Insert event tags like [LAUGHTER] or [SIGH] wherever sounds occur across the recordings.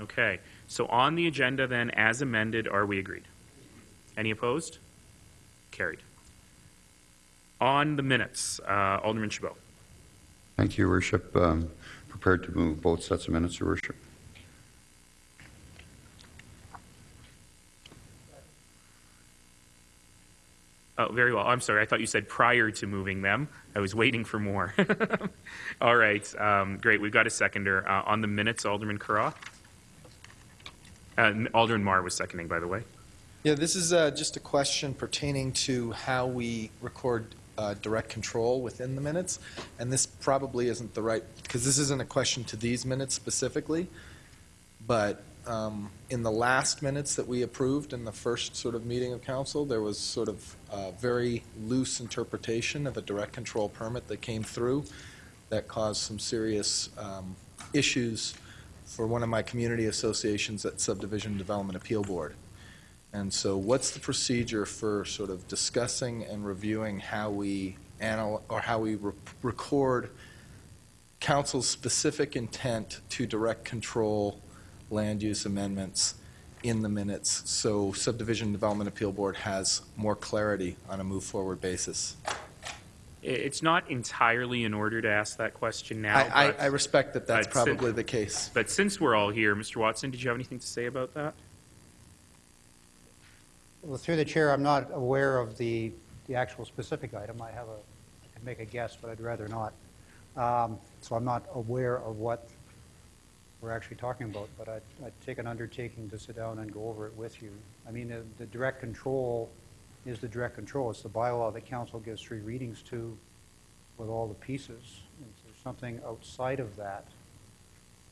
Okay, so on the agenda then, as amended, are we agreed? Any opposed? Carried. On the minutes, uh, Alderman Chabot. Thank you, Your Worship. Um, Prepared to move both sets of minutes, Your Worship. Oh, very well. I'm sorry. I thought you said prior to moving them. I was waiting for more. [LAUGHS] All right. Um, great. We've got a seconder. Uh, on the minutes, Alderman Carra. Uh, Alderman Mar was seconding, by the way. Yeah, this is uh, just a question pertaining to how we record uh, direct control within the minutes. And this probably isn't the right, because this isn't a question to these minutes specifically, but um, in the last minutes that we approved in the first sort of meeting of council, there was sort of a very loose interpretation of a direct control permit that came through that caused some serious um, issues for one of my community associations at Subdivision Development Appeal Board. And so what's the procedure for sort of discussing and reviewing how we anal, or how we re- record council's specific intent to direct control land use amendments in the minutes, so subdivision development appeal board has more clarity on a move-forward basis? I- It's not entirely in order to ask that question now. I, I, but- I respect that that's but sin- probably the case. But since we're all here, Mr. Watson, did you have anything to say about that? Well, through the chair, I'm not aware of the, the actual specific item. I have a, I can make a guess, but I'd rather not. Um, So I'm not aware of what we're actually talking about, but I'd, I'd take an undertaking to sit down and go over it with you. I mean, the, the direct control is the direct control. It's the bylaw that council gives three readings to with all the pieces. And If there's something outside of that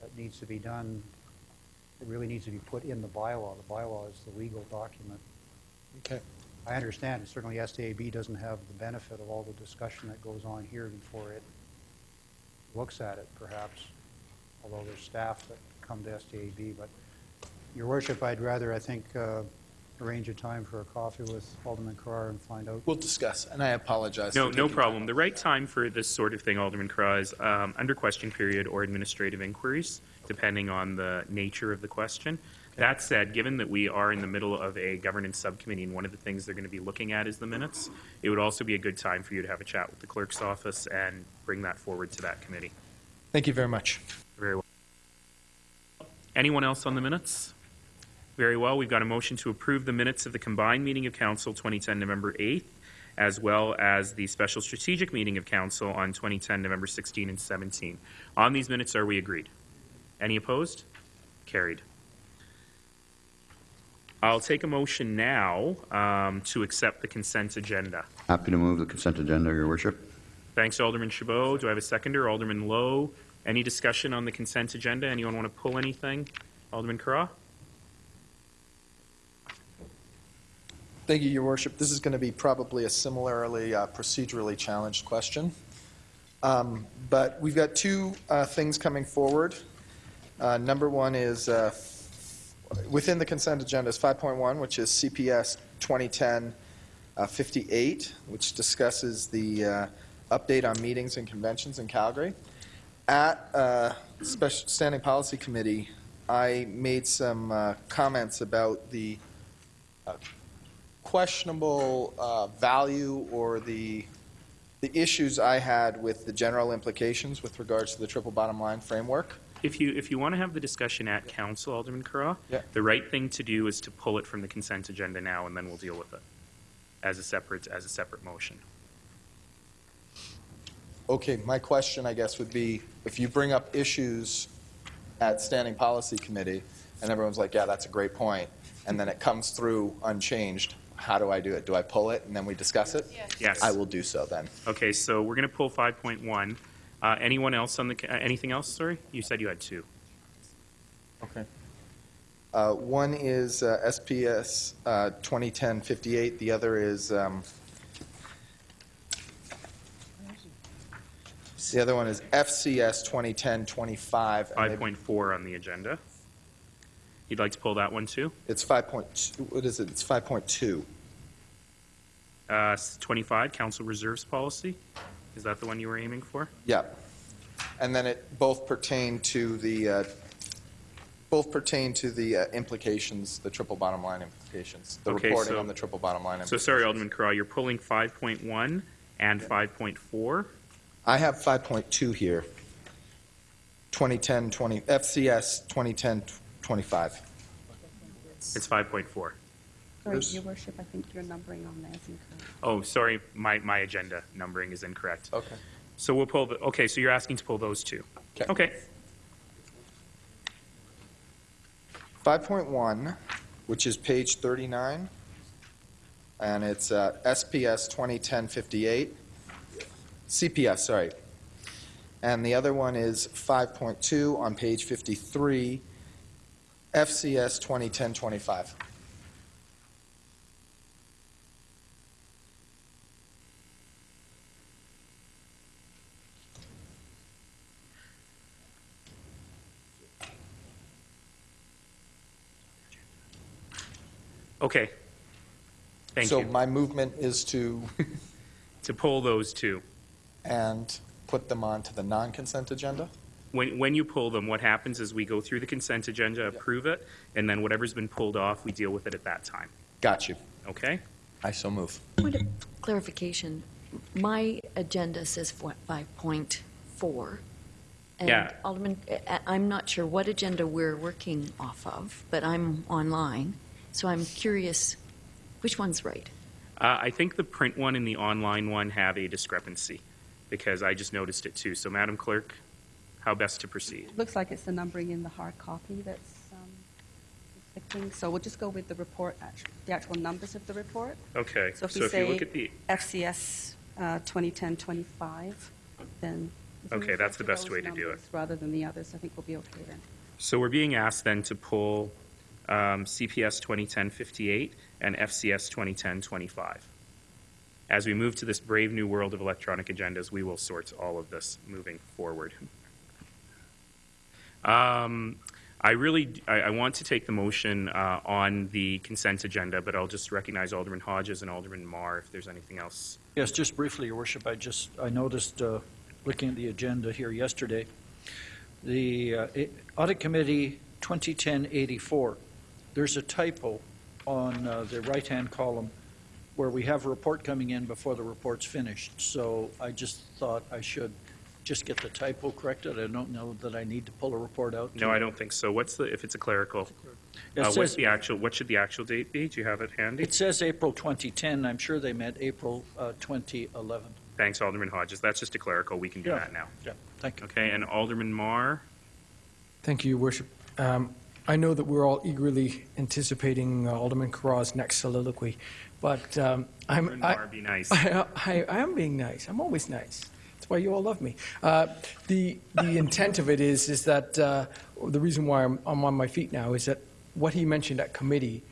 that needs to be done, it really needs to be put in the bylaw. The bylaw is the legal document. Okay. I understand, certainly SDAB doesn't have the benefit of all the discussion that goes on here before it looks at it, perhaps, although there's staff that come to SDAB. But, Your Worship, I'd rather, I think, uh, arrange a time for a coffee with Alderman Carra and find out. We'll discuss, and I apologize. No, for no taking problem. The right time for this sort of thing, Alderman Carra, is um, under question period or administrative inquiries, depending on the nature of the question. That said, given that we are in the middle of a governance subcommittee, and one of the things they're going to be looking at is the minutes, it would also be a good time for you to have a chat with the clerk's office and bring that forward to that committee. Thank you very much. Very well. Anyone else on the minutes? Very well. We've got a motion to approve the minutes of the combined meeting of council 2010 November 8th, as well as the special strategic meeting of council on 2010 November 16 and 17. On these minutes, are we agreed? Any opposed? Carried. I'll take a motion now um, to accept the consent agenda. Happy to move the consent agenda, Your Worship. Thanks, Alderman Chabot. Do I have a seconder? Alderman Lowe. Any discussion on the consent agenda? Anyone want to pull anything? Alderman Carra? Thank you, Your Worship. This is going to be probably a similarly uh, procedurally challenged question. Um, But we've got two uh, things coming forward. Uh, Number one is, uh, within the consent agenda is 5.1, which is CPS 2010-58, uh, which discusses the uh, update on meetings and conventions in Calgary. At Special Standing Policy Committee, I made some comments about the questionable uh, value or the, the issues I had with the general implications with regards to the triple bottom line framework. If you, if you want to have the discussion at council, Alderman Carra, Yeah. the right thing to do is to pull it from the consent agenda now, and then we'll deal with it as a separate, as a separate motion. Okay, my question, I guess, would be, if you bring up issues at Standing Policy Committee, and everyone's like, yeah, that's a great point, and then it comes through unchanged, how do I do it? Do I pull it and then we discuss it? Yes. Yes. I will do so then. Okay, so we're going to pull 5.1. Uh, Anyone else on the, uh, anything else, sorry? You said you had two. Okay. Uh, One is uh, SPS uh, 2010-58, the other is, um, the other one is FCS 2010-25. and maybe- 5.4 on the agenda. You'd like to pull that one too? It's 5.2, what is it? It's 5.2. Uh, 25, council reserves policy. Is that the one you were aiming for? Yeah. And then it both pertain to the uh, Both pertain to the uh, implications, the triple bottom line implications, the Okay, reporting so- on the triple bottom line So sorry, Alderman Carra, you're pulling 5.1 and 5.4? I have 5.2 here, 2010, 20, FCS 2010, 25. It's 5.4. Sorry, There's- Your Worship, I think your numbering on there is incorrect. Oh, sorry, my, my agenda numbering is incorrect. Okay. So we'll pull, the. okay, so you're asking to pull those two? Okay. Okay, 5.1, which is page 39, and it's uh, SPS 2010-58, CPS, sorry. And the other one is 5.2 on page 53, FCS 2010-25. okay. Thank So you. So my movement is to, [LAUGHS] To pull those two. and put them onto the non-consent agenda? When, when you pull them, what happens is we go through the consent agenda, approve it, and then whatever's been pulled off, we deal with it at that time. Got you. Okay? I so move. Point of clarification, my agenda says what, 5.4. And Yeah. Alderman, I- I'm not sure what agenda we're working off of, but I'm online, so I'm curious, which one's right? Uh, I think the print one and the online one have a discrepancy, because I just noticed it too. So Madam Clerk, how best to proceed? Looks like it's the numbering in the hard copy that's um, conflicting. So we'll just go with the report, the actual numbers of the report. Okay, So if so we if you look say at the, FCS uh, 2010-25, then. Okay, that's the best way to do it. Rather than the others, I think we'll be okay then. so we're being asked then to pull um, CPS 2010-58 and FCS 2010-25. As we move to this brave new world of electronic agendas, we will sort all of this moving forward. Um, I really, I, I want to take the motion uh, on the consent agenda, but I'll just recognize Alderman Hodges and Alderman Mar if there's anything else. Yes, just briefly, Your Worship, I just, I noticed, uh, looking at the agenda here yesterday, the uh, Audit Committee 2010-84, there's a typo on uh, the right-hand column where we have a report coming in before the report's finished. So I just thought I should just get the typo corrected. I don't know that I need to pull a report out. No, I don't think so. What's the, if it's a clerical, It uh, what's says- the actual, what should the actual date be? Do you have it handy? It says April 2010. I'm sure they meant April uh, 2011. Thanks, Alderman Hodges. That's just a clerical. We can do Yeah. that now. Yeah, thank you. Okay, and Alderman Mar? Thank you, Your Worship. Um, I know that we're all eagerly anticipating uh, Alderman Carra's next soliloquy, but um, I'm, I, Mar, be nice. [LAUGHS] I, I, I am being nice. I'm always nice. That's why you all love me. Uh, the the intent of it is is that uh, the reason why I'm, I'm on my feet now is that what he mentioned at committee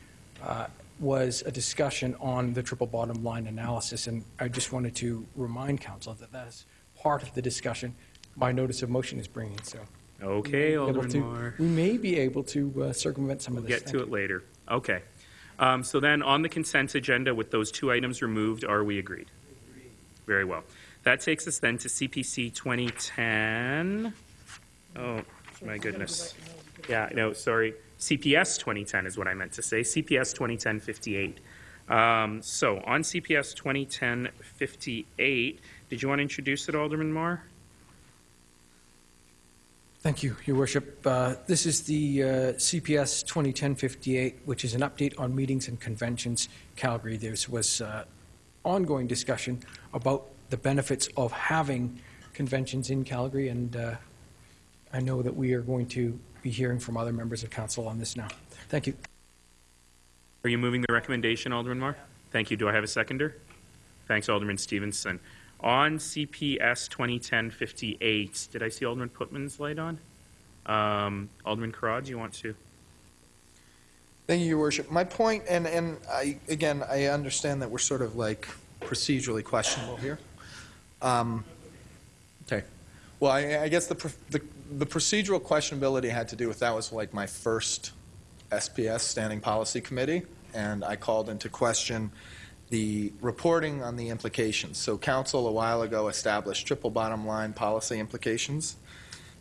uh, was a discussion on the triple bottom line analysis, and I just wanted to remind council that that is part of the discussion. My notice of motion is bringing so. Okay, able Alderman to- Mar. We may be able to uh, circumvent some of We'll this. get to it later. Okay. Um, So then, on the consent agenda, with those two items removed, are we agreed? Very well. That takes us then to CPC 2010. Oh, my goodness. Yeah, no, sorry. CPS 2010 is what I meant to say. CPS 2010-58. Um, So, on CPS 2010-58, did you want to introduce it, Alderman Mar? Thank you, Your Worship. Uh, This is the uh, CPS 2010-58, which is an update on meetings and conventions Calgary. There was uh, ongoing discussion about the benefits of having conventions in Calgary, and uh, I know that we are going to be hearing from other members of council on this now. Thank you. Are you moving the recommendation, Alderman Mar? Thank you. Do I have a seconder? Thanks, Alderman Stevenson. On CPS 2010-58, did I see Alderman Pootmans' light on? Um, Alderman Carra, do you want to? Thank you, Your Worship. My point, and, and I, again, I understand that we're sort of like procedurally questionable here. Um, Okay. Well, I, I guess the, pr- the, the procedural questionability had to do with, that was like my first SPS, Standing Policy Committee, and I called into question the reporting on the implications. So council a while ago established triple bottom line policy implications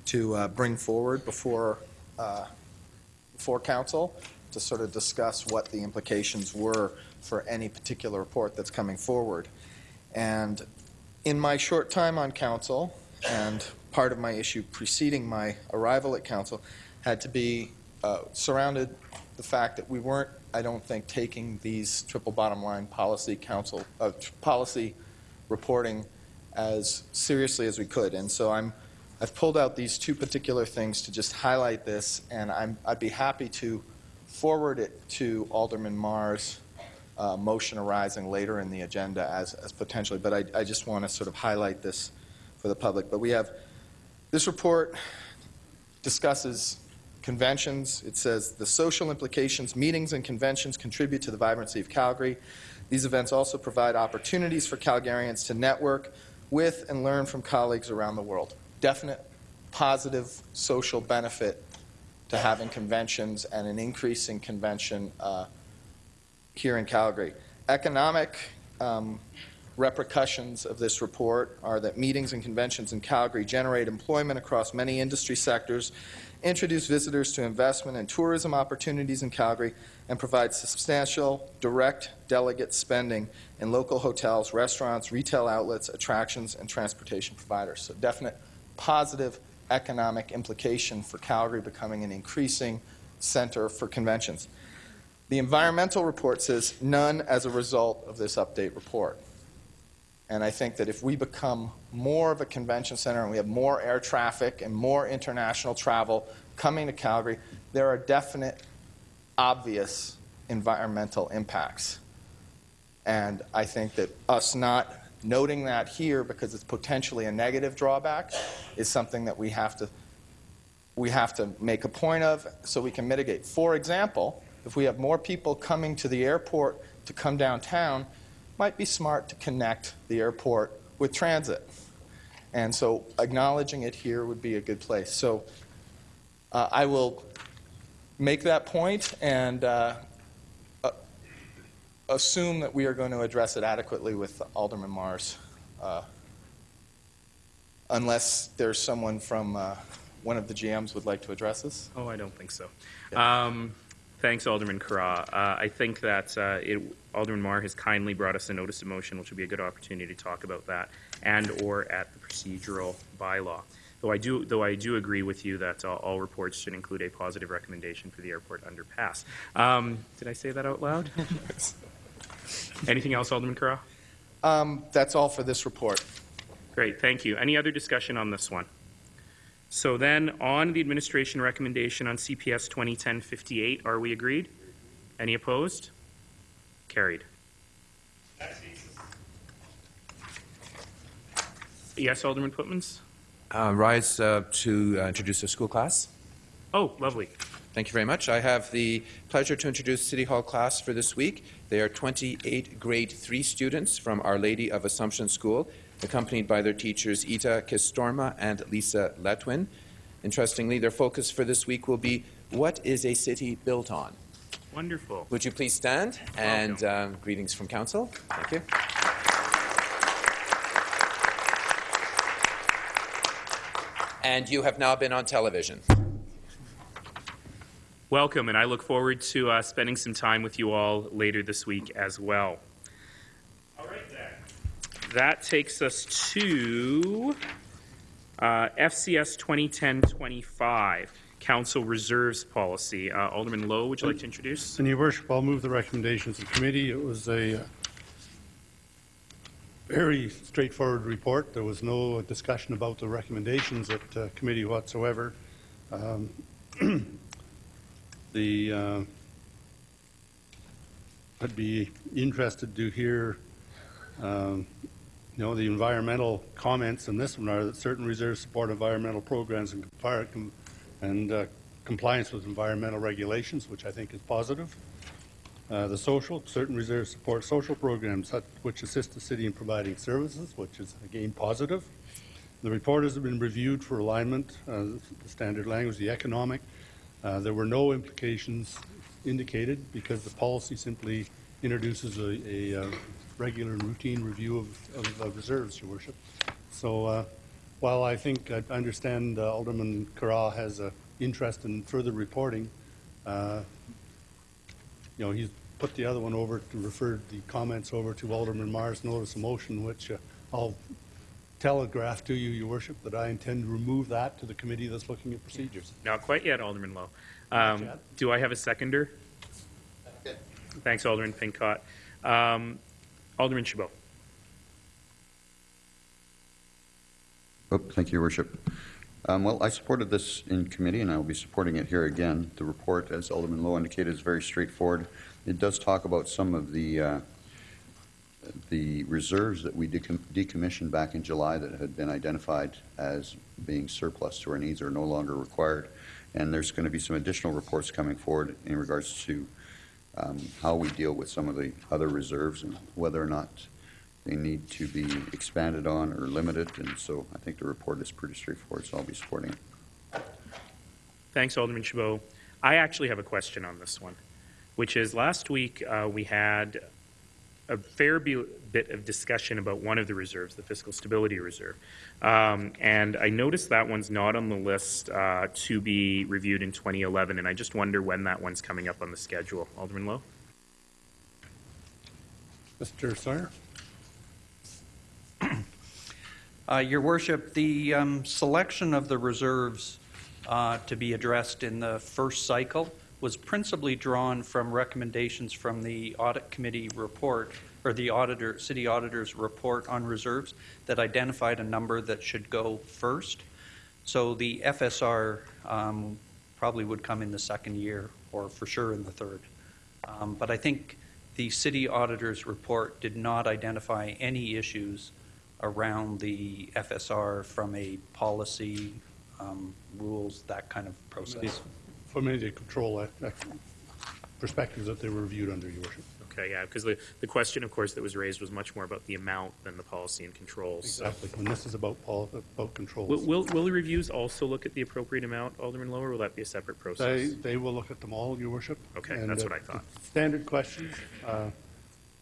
to uh, bring forward before uh, before council to sort of discuss what the implications were for any particular report that's coming forward. And in my short time on council, and part of my issue preceding my arrival at council, had to be uh, surrounded the fact that we weren't, I don't think, taking these triple bottom line policy council, uh, policy reporting as seriously as we could. And so I'm, I've pulled out these two particular things to just highlight this, and I'm, I'd be happy to forward it to Alderman Mar's uh, motion arising later in the agenda as, as potentially, but I, I just want to sort of highlight this for the public. But we have, this report discusses conventions. It says the social implications, meetings and conventions contribute to the vibrancy of Calgary. These events also provide opportunities for Calgarians to network with and learn from colleagues around the world. Definite positive social benefit to having conventions and an increasing convention uh, here in Calgary. Economic um, repercussions of this report are that meetings and conventions in Calgary generate employment across many industry sectors, introduce visitors to investment and tourism opportunities in Calgary, and provide substantial direct delegate spending in local hotels, restaurants, retail outlets, attractions, and transportation providers. So definite positive economic implication for Calgary becoming an increasing center for conventions. The environmental report says none as a result of this update report. And I think that if we become more of a convention center and we have more air traffic and more international travel coming to Calgary, there are definite, obvious environmental impacts. And I think that us not noting that here because it's potentially a negative drawback is something that we have to we have to make a point of so we can mitigate. For example, if we have more people coming to the airport to come downtown, might be smart to connect the airport with transit. And so acknowledging it here would be a good place. So uh, I will make that point and uh, uh, assume that we are going to address it adequately with Alderman Mar's, uh, unless there's someone from uh, one of the GMs would like to address this. Oh, I don't think so. Um, Thanks, Alderman Carra. Uh, I think that uh, it- Alderman Mar has kindly brought us a notice of motion, which will be a good opportunity to talk about that, and/or at the procedural bylaw. Though I do, though I do agree with you that all- all reports should include a positive recommendation for the airport underpass. Um, Did I say that out loud? [LAUGHS] Anything else, Alderman Carra? Um, That's all for this report. Great, thank you. Any other discussion on this one? So then, on the administration recommendation on CPS 2010-58, are we agreed? Any opposed? Carried. Yes, Alderman Pootmans? Uh, rise uh, to uh, introduce a school class. Oh, lovely. Thank you very much. I have the pleasure to introduce City Hall class for this week. They are 28 grade 3 students from Our Lady of Assumption School, accompanied by their teachers Ita Kistorma and Lisa Letwin. Interestingly, their focus for this week will be what is a city built on? Wonderful. Would you please stand? And uh, greetings from council. Thank you. And you have now been on television. Welcome, and I look forward to uh, spending some time with you all later this week as well. That takes us to uh, FCS 2010-25, Council Reserves Policy. Uh, Alderman Lowe, would you like to introduce? And your worship, I'll move the recommendations of committee. It was a uh, very straightforward report. There was no discussion about the recommendations at uh, committee whatsoever. Um, [CLEARS THROAT] The, uh, I'd be interested to hear, um, you know, the environmental comments in this one are that certain reserves support environmental programs and and uh, compliance with environmental regulations, which I think is positive. Uh, The social, certain reserves support social programs which assist the city in providing services, which is again positive. The report has been reviewed for alignment, uh, the standard language, the economic. Uh, There were no implications indicated because the policy simply introduces a, a uh, regular and routine review of, of- of reserves, your worship. So uh, while I think, I understand uh, Alderman Carra has an interest in further reporting, Uh, You know, he's put the other one over, to refer the comments over to Alderman Mar's notice of motion, which uh, I'll telegraph to you, your worship, that I intend to remove that to the committee that's looking at procedures. Not quite yet, Alderman Lowe. Um. Do I have a seconder? Thanks, Alderman Pincott. Um, Alderman Chabot. Oh, thank you, Your worship. Um, Well, I supported this in committee, and I will be supporting it here again. The report, as Alderman Lowe indicated, is very straightforward. It does talk about some of the, uh, the reserves that we decom- decommissioned back in July that had been identified as being surplus to our needs or no longer required. And there's going to be some additional reports coming forward in regards to um, how we deal with some of the other reserves and whether or not they need to be expanded on or limited, and so I think the report is pretty straightforward, so I'll be supporting it. Thanks, Alderman Chabot. I actually have a question on this one, which is last week uh, we had a fair bit of discussion about one of the reserves, the Fiscal Stability Reserve. Um, and I noticed that one's not on the list uh, to be reviewed in 2011, and I just wonder when that one's coming up on the schedule. Alderman Lowe? Mr. Sawyer? [CLEARS THROAT] Uh, Your worship, the um, selection of the reserves uh, to be addressed in the first cycle was principally drawn from recommendations from the audit committee report, or the auditor, city auditor's report on reserves that identified a number that should go first. So the FSR um, probably would come in the second year, or for sure in the third. Um, But I think the city auditor's report did not identify any issues around the FSR from a policy, um, rules, that kind of process. From any control uh, uh, perspectives that they were reviewed under, your worship. Okay, yeah, because the, the question, of course, that was raised was much more about the amount than the policy and controls. So- Exactly. When this is about pol, about Will, controls. will, will the reviews also look at the appropriate amount, Alderman Lowe, or will that be a separate They, process? they will look at them all, your worship. Okay, And, that's uh, what I thought. Standard questions. uh,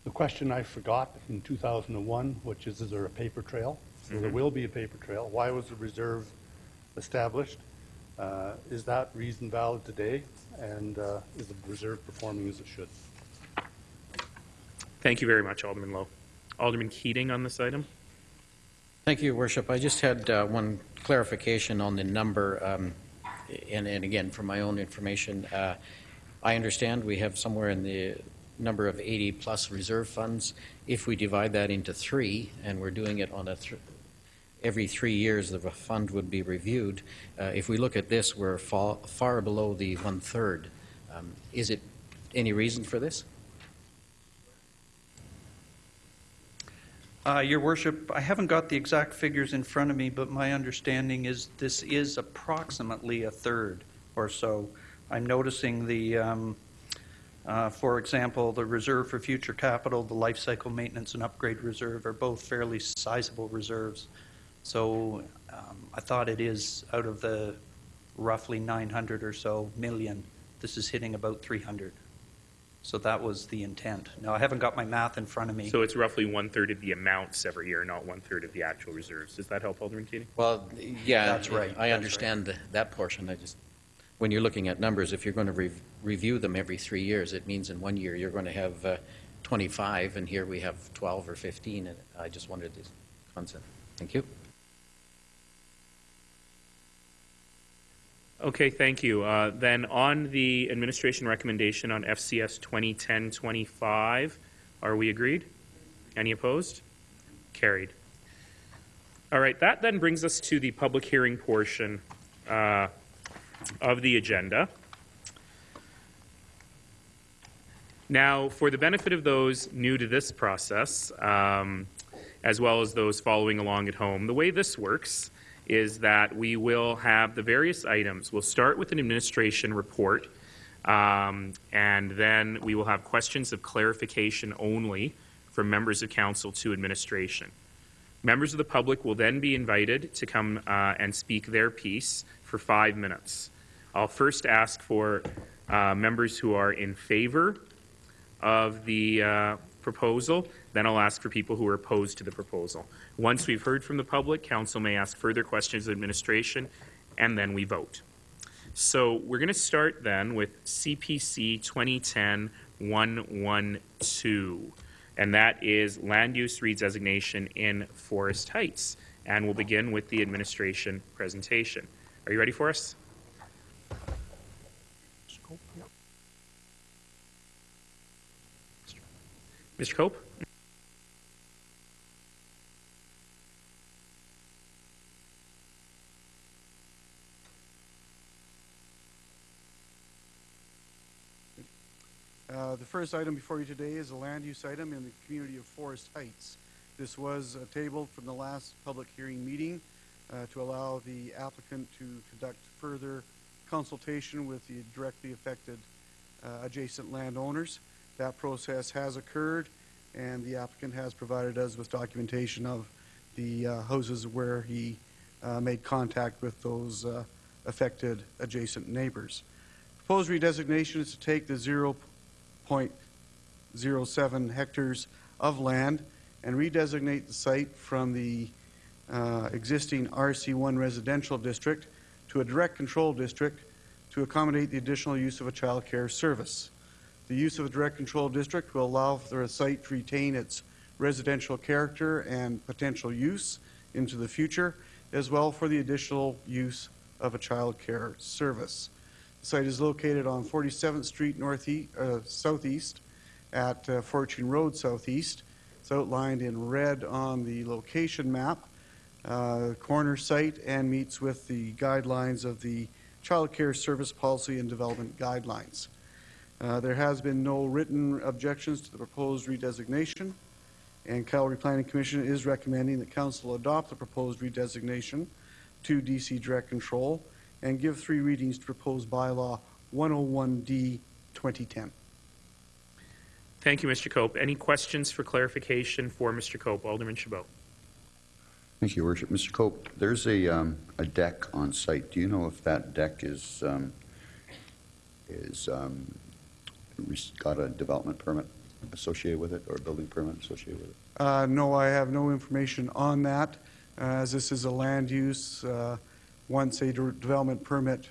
The question I forgot in 2001, which is, is there a paper trail? So there Mhm. will be a paper trail. Why was the reserve established? Uh, Is that reason valid today? And uh, is the reserve performing as it should? Thank you very much, Alderman Lowe. Alderman Keating on this item? Thank you, Your Worship. I just had uh, one clarification on the number, um, and and again, for my own information, uh, I understand we have somewhere in the number of 80-plus reserve funds. If we divide that into three, and we're doing it on a, thr- every three years, the fund would be reviewed. Uh, If we look at this, we're fa- far below the one-third. Um, Is it any reason for this? Uh, Your worship, I haven't got the exact figures in front of me, but my understanding is this is approximately a third or so. I'm noticing the, um, uh, for example, the reserve for future capital, the life cycle maintenance and upgrade reserve are both fairly sizable reserves. So um, I thought it is out of the roughly 900 or so million, this is hitting about 300. So that was the intent. Now, I haven't got my math in front of me. So it's roughly one-third of the amounts every year, not one-third of the actual reserves. Does that help, Alderman Keating? Well, yeah. That's right, that's I right. understand that portion. I just, when you're looking at numbers, if you're going to re- review them every three years, it means in one year you're going to have uh, 25, and here we have 12 or 15, and I just wondered this concept. Thank you. Okay, thank you. Uh, Then on the administration recommendation on FCS 2010-25, are we agreed? Any opposed? Carried. All right, that then brings us to the public hearing portion uh, of the agenda. Now, for the benefit of those new to this process, um, as well as those following along at home, the way this works is that we will have the various items. We'll start with an administration report, um, and then we will have questions of clarification only from members of council to administration. Members of the public will then be invited to come uh, and speak their piece for five minutes. I'll first ask for uh, members who are in favor of the uh, proposal. Then I'll ask for people who are opposed to the proposal. Once we've heard from the public, council may ask further questions of administration, and then we vote. So we're going to start then with CPC 2010-112, and that is land use redesignation in Forest Heights. And we'll begin with the administration presentation. Are you ready for us? Mr. Cope? Uh, The first item before you today is a land use item in the community of Forest Heights. This was tabled from the last public hearing meeting uh, to allow the applicant to conduct further consultation with the directly affected uh, adjacent landowners. That process has occurred, and the applicant has provided us with documentation of the uh, houses where he uh, made contact with those uh, affected adjacent neighbors. Proposed redesignation is to take the 0.07 hectares of land and redesignate the site from the uh, existing RC1 residential district to a direct control district to accommodate the additional use of a child care service. The use of a direct control district will allow for a site to retain its residential character and potential use into the future, as well for the additional use of a child care service. The site is located on 47th Street northeast, uh, southeast at uh, Fortune Road southeast. It's outlined in red on the location map, uh, corner site, and meets with the guidelines of the Child Care Service Policy and Development Guidelines. Uh, There has been no written objections to the proposed redesignation, and Calgary Planning Commission is recommending that council adopt the proposed redesignation to DC Direct Control and give three readings to proposed bylaw 101D 2010. Thank you, Mr. Cope. Any questions for clarification for Mr. Cope? Alderman Chabot. Thank you, Your Worship. Mr. Cope, there's a, um, a deck on site. Do you know if that deck is, um, is, um, re- got a development permit associated with it or a building permit associated with it? Uh, No, I have no information on that, uh, as this is a land use. uh, Once a de- development permit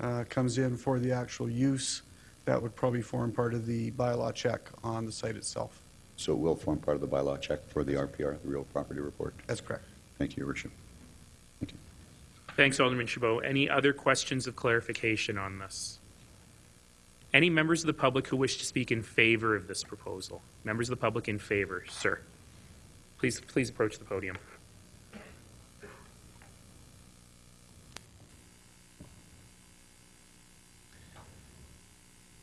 uh, comes in for the actual use, that would probably form part of the bylaw check on the site itself. So it will form part of the bylaw check for the RPR, the real property report. That's correct. Thank you, Your Worship. Thank you. Thanks, Alderman Chabot. Any other questions of clarification on this? Any members of the public who wish to speak in favor of this proposal? Members of the public in favor, sir. Please, please approach the podium.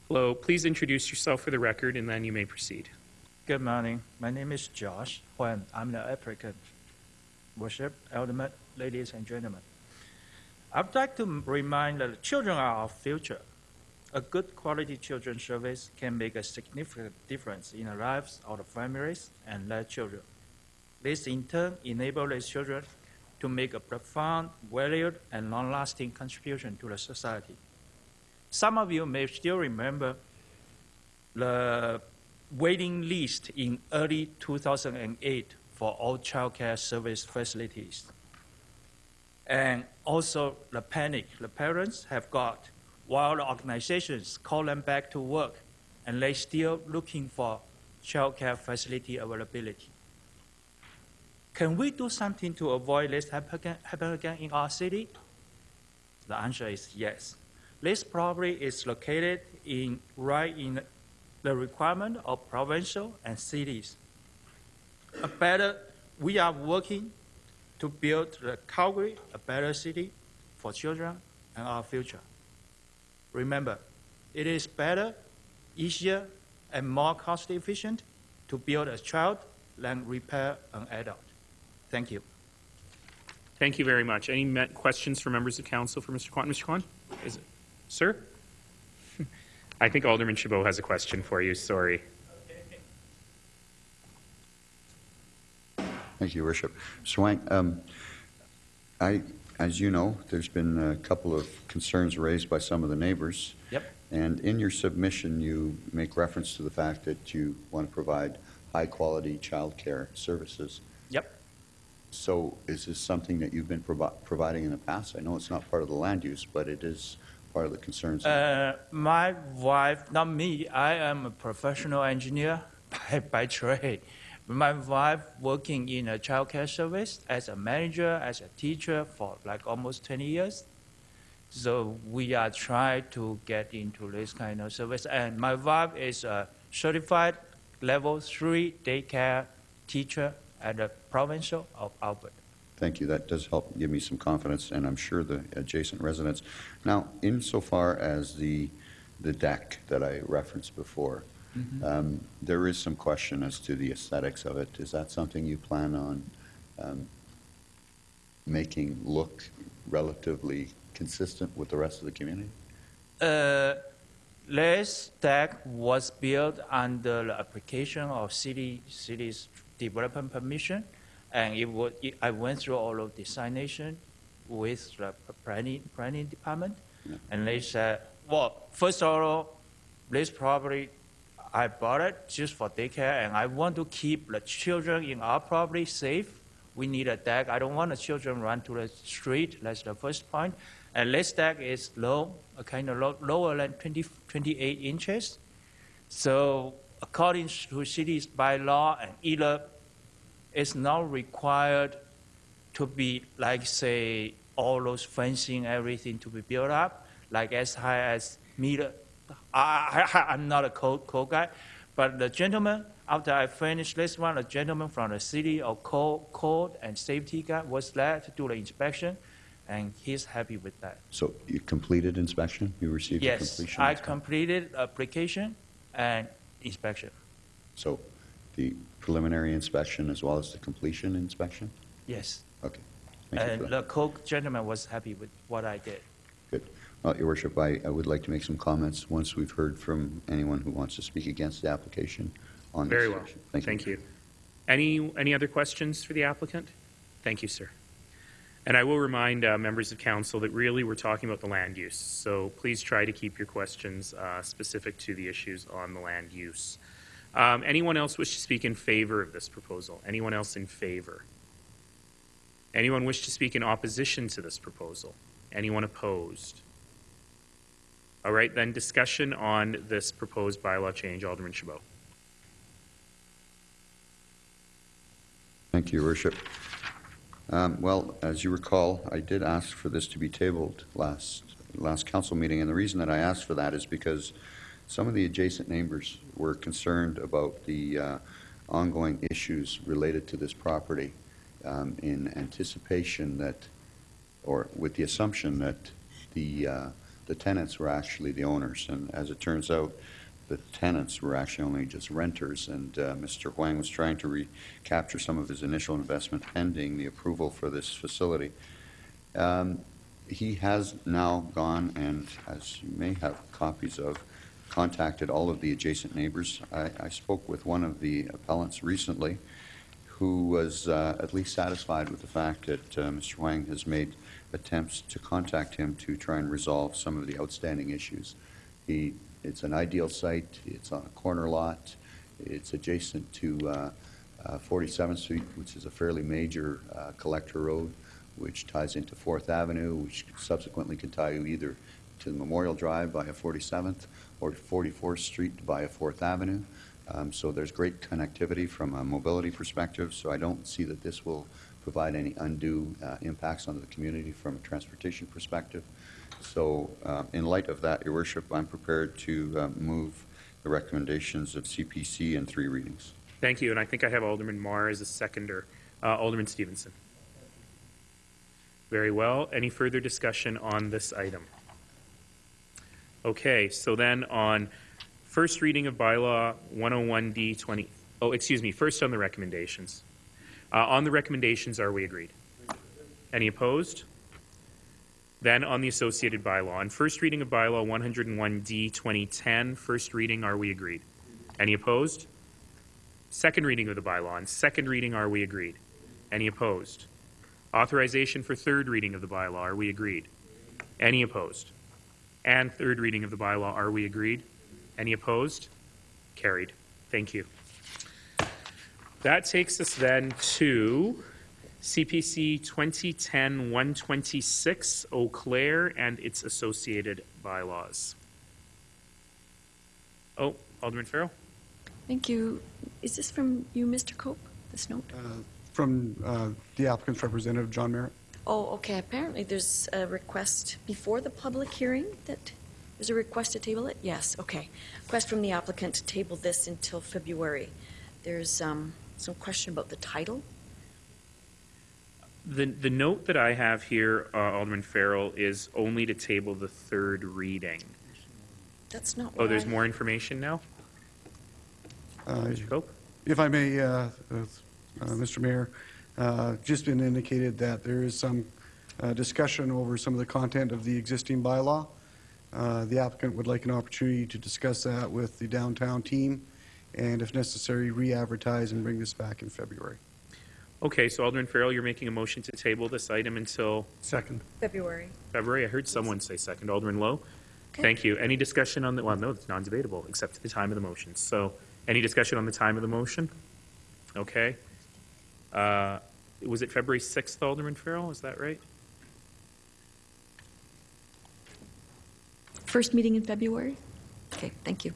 Hello, please introduce yourself for the record, and then you may proceed. Good morning. My name is Josh Huan. I'm the applicant. Worship, Alderman, ladies and gentlemen. I'd like to remind that children are our future. A good quality children's service can make a significant difference in the lives of the families and their children. This in turn enables these children to make a profound, valued, and long-lasting contribution to the society. Some of you may still remember the waiting list in early 2008 for all childcare service facilities. And also the panic the parents have got while the organizations call them back to work and they're still looking for childcare facility availability. Can we do something to avoid this happen again in our city? The answer is yes. This property is located in right in the requirement of provincial and cities. A better, we are working to build the Calgary a better city for children and our future. Remember, it is better, easier, and more cost efficient to build a child than repair an adult. Thank you. Thank you very much. Any me- questions for members of council for Mr. Kwan? Mr. Kwan? Is it, sir? [LAUGHS] I think Alderman Chabot has a question for you. Sorry. Thank you, Your Worship. Swank, um, I, as you know, there's been a couple of concerns raised by some of the neighbors. Yep. And in your submission, you make reference to the fact that you want to provide high-quality childcare services. Yep. So is this something that you've been provi- providing in the past? I know it's not part of the land use, but it is part of the concerns? Uh, my wife, not me, I am a professional engineer [LAUGHS] by, by trade. My wife working in a childcare service as a manager, as a teacher for like almost 20 years. So we are trying to get into this kind of service. And my wife is a certified level three daycare teacher at the provincial of Albert. Thank you. That does help give me some confidence, and I'm sure the adjacent residents. Now, insofar as the, the deck that I referenced before, um, there is some question as to the aesthetics of it. Is that something you plan on um, making look relatively consistent with the rest of the community? Uh, this deck was built under the application of city city's development permission, and it would, it, I went through all of designation with the planning planning department, and they said, well, first of all, this property, I bought it just for daycare, and I want to keep the children in our property safe. We need a deck. I don't want the children run to the street. That's the first point. And this deck is low, kind of low, lower than 20, 28 inches. So according to city's bylaw and either it's not required to be like say all those fencing, everything to be built up, like as high as meter. I, I, I'm not a code, code guy, but the gentleman, after I finished this one, a gentleman from the city of code, code and safety guy was there to do the inspection, and he's happy with that. So you completed inspection? You received a Yes, completion? I completed application and inspection. So the preliminary inspection as well as the completion inspection? Yes. Okay. Thank And the code gentleman was happy with what I did. Well, Your Worship, I, I would like to make some comments once we've heard from anyone who wants to speak against the application on this Very well. section. Thank you. Thank you. Any, any other questions for the applicant? Thank you, sir. And I will remind uh, members of council that really we're talking about the land use. So please try to keep your questions uh, specific to the issues on the land use. Um, Anyone else wish to speak in favor of this proposal? Anyone else in favor? Anyone wish to speak in opposition to this proposal? Anyone opposed? All right, then discussion on this proposed bylaw change, Alderman Chabot. Thank you, Your Worship. Um, Well, as you recall, I did ask for this to be tabled last, last council meeting, and the reason that I asked for that is because some of the adjacent neighbors were concerned about the uh, ongoing issues related to this property um, in anticipation that, or with the assumption that the, uh, the tenants were actually the owners. And as it turns out, the tenants were actually only just renters, and uh, Mr. Huang was trying to recapture some of his initial investment pending the approval for this facility. Um, He has now gone and, as you may have copies of, contacted all of the adjacent neighbors. I, I spoke with one of the appellants recently who was uh, at least satisfied with the fact that uh, Mr. Huang has made attempts to contact him to try and resolve some of the outstanding issues. He, it's an ideal site, it's on a corner lot, it's adjacent to uh, uh, 47th Street, which is a fairly major uh, collector road, which ties into Fourth Avenue, which subsequently can tie you either to Memorial Drive via 47th or 44th Street via Fourth Avenue. Um, So there's great connectivity from a mobility perspective, so I don't see that this will provide any undue uh, impacts on the community from a transportation perspective. So uh, in light of that, Your Worship, I'm prepared to uh, move the recommendations of CPC in three readings. Thank you, and I think I have Alderman Mar as a seconder. Uh, Alderman Stevenson. Very well. Any further discussion on this item? Okay, so then on first reading of bylaw 101D 20, oh, excuse me, first on the recommendations. Uh, On the recommendations, are we agreed? Any opposed? Then on the associated bylaw. On first reading of bylaw 101D 2010, first reading, are we agreed? Any opposed? Second reading of the bylaw. On second reading, are we agreed? Any opposed? Authorization for third reading of the bylaw, are we agreed? Any opposed? And third reading of the bylaw, are we agreed? Any opposed? Carried. Thank you. That takes us then to CPC 2010-126, Eau Claire and its associated bylaws. Oh, Alderman Farrell? Thank you. Is this from you, Mr. Cope, this note? Uh, From uh, the applicant's representative, John Merritt. Oh, okay, apparently there's a request before the public hearing that, there's a request to table it? Yes, okay. Request from the applicant to table this until February. There's um, some question about the title. The, the note that I have here, uh, Alderman Farrell, is only to table the third reading. That's not Oh, there's I- more information now? Uh, Mr. Cope? If I may, uh, uh, uh, Mr. Mayor, uh, just been indicated that there is some uh, discussion over some of the content of the existing bylaw. Uh, The applicant would like an opportunity to discuss that with the downtown team, and if necessary, re-advertise and bring this back in February. Okay, so Alderman Farrell, you're making a motion to table this item until Second. February. February? I heard someone say second. Alderman Lowe? Okay. Thank you. Any discussion on the, well, no, it's non-debatable, except at the time of the motion. So, any discussion on the time of the motion? Okay. Uh, Was it February 6th, Alderman Farrell? Is that right? First meeting in February? Okay, thank you.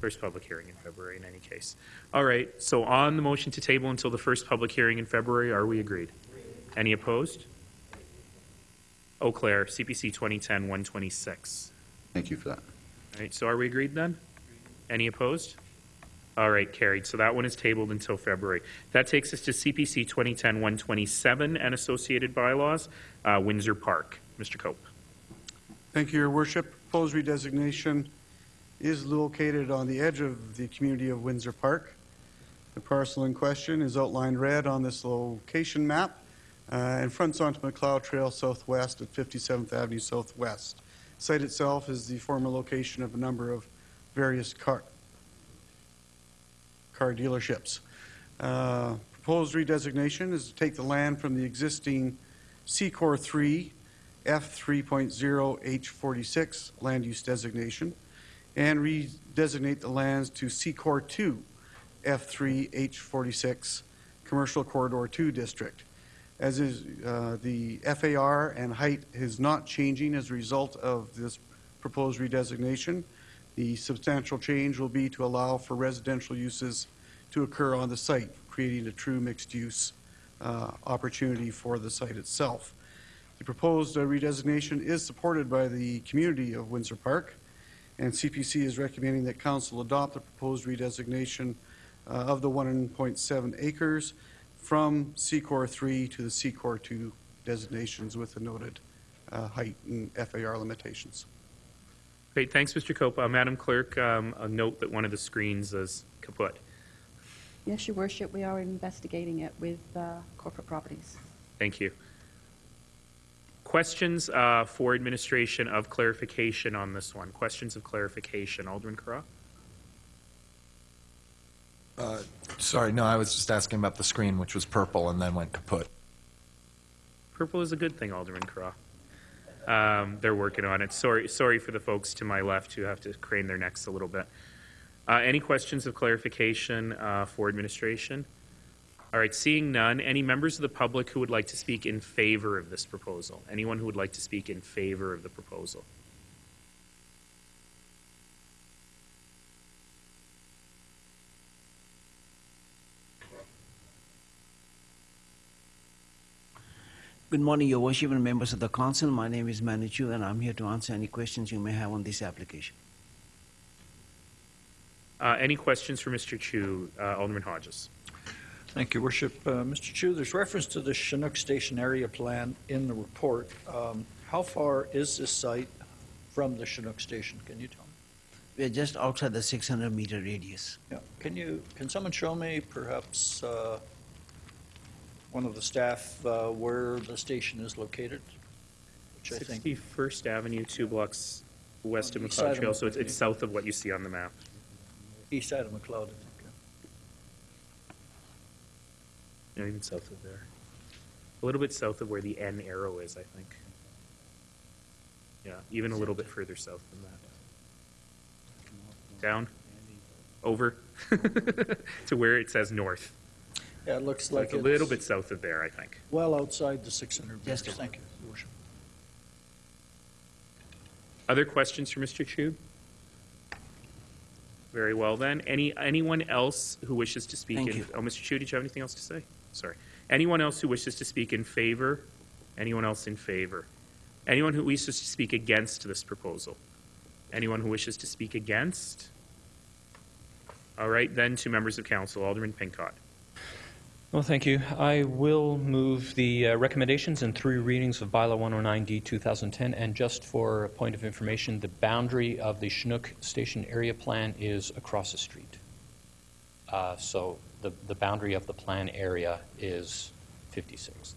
First public hearing in February, in any case. All right, so on the motion to table until the first public hearing in February, are we agreed? Any opposed? Eau Claire, CPC 2010-126. Thank you for that. All right, so are we agreed then? Any opposed? All right, carried. So that one is tabled until February. That takes us to CPC 2010-127 and associated bylaws, uh, Windsor Park. Mr. Cope. Thank you, Your Worship. Proposed redesignation is located on the edge of the community of Windsor Park. The parcel in question is outlined red on this location map uh, and fronts onto Macleod Trail Southwest at 57th Avenue Southwest. Site itself is the former location of a number of various car, car dealerships. Uh, Proposed redesignation is to take the land from the existing C-Core 3 F3.0H46 land use designation and redesignate the lands to C-Core 2 F3H46 Commercial Corridor 2 District. As is, uh, the FAR and height is not changing as a result of this proposed redesignation. The substantial change will be to allow for residential uses to occur on the site, creating a true mixed-use uh, opportunity for the site itself. The proposed uh, redesignation is supported by the community of Windsor Park, and CPC is recommending that council adopt the proposed redesignation uh, of the 1.7 acres from C-Core 3 to the C-Core 2 designations with the noted uh, height and FAR limitations. Great, thanks, Mr. Cope. Uh, Madam Clerk, um, a note that one of the screens is kaput. Yes, Your Worship, we are investigating it with uh, corporate properties. Thank you. Questions uh, for administration of clarification on this one? Questions of clarification? Alderman Carra? Uh, Sorry, no, I was just asking about the screen, which was purple and then went kaput. Purple is a good thing, Alderman Carra. Um, they're working on it. Sorry, sorry for the folks to my left who have to crane their necks a little bit. Uh, any questions of clarification uh, for administration? All right, seeing none, any members of the public who would like to speak in favor of this proposal? Anyone who would like to speak in favor of the proposal? Good morning, Your Worship and members of the council. My name is Manu Chu, and I'm here to answer any questions you may have on this application. Uh, any questions for Mr. Chu? Uh, Alderman Hodges. Thank you, Worship. Uh, Mr. Chu, there's reference to the Chinook Station area plan in the report. Um, How far is this site from the Chinook Station? Can you tell me? We're just outside the 600-meter radius. Yeah. Can you, can someone show me perhaps uh, one of the staff uh, where the station is located? Which I think, 61st Avenue, two blocks west of On the east side Macleod of Trail, so it's, it's south of what you see on the map. east side of Macleod, I think. No, even south of there. A little bit south of where the N arrow is, I think. Yeah, even a little bit further south than that. Down, over, [LAUGHS] to where it says north. Yeah, it looks So like a little bit south of there, I think. well outside the 600 Yes, meters. Thank you, Your Worship. Other questions for Mr. Chu? Very well then. Any, anyone else who wishes to speak Thank in? you. Oh, Mr. Chu, did you have anything else to say? Sorry. Anyone else who wishes to speak in favor? Anyone else in favor? Anyone who wishes to speak against this proposal? Anyone who wishes to speak against? All right, then to members of council. Alderman Pincott. Well, thank you. I will move the uh, recommendations and three readings of Bylaw 109D 2010. And just for a point of information, the boundary of the Chinook Station area plan is across the street. Uh, So the, the boundary of the plan area is 56th.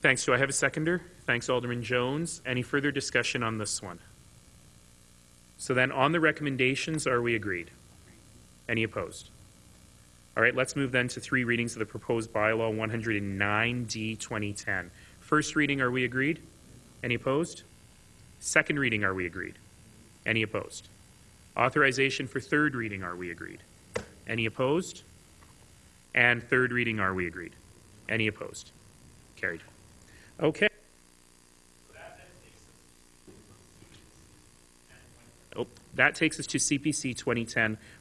Thanks. Do I have a seconder? Thanks, Alderman Jones. Any further discussion on this one? So then, on the recommendations, are we agreed? Any opposed? All right, let's move then to three readings of the proposed bylaw 109D 2010. First reading, are we agreed? Any opposed? Second reading, are we agreed? Any opposed? Authorization for third reading, are we agreed? Any opposed? And third reading, are we agreed? Any opposed? Carried. Okay. Oh, that takes us to CPC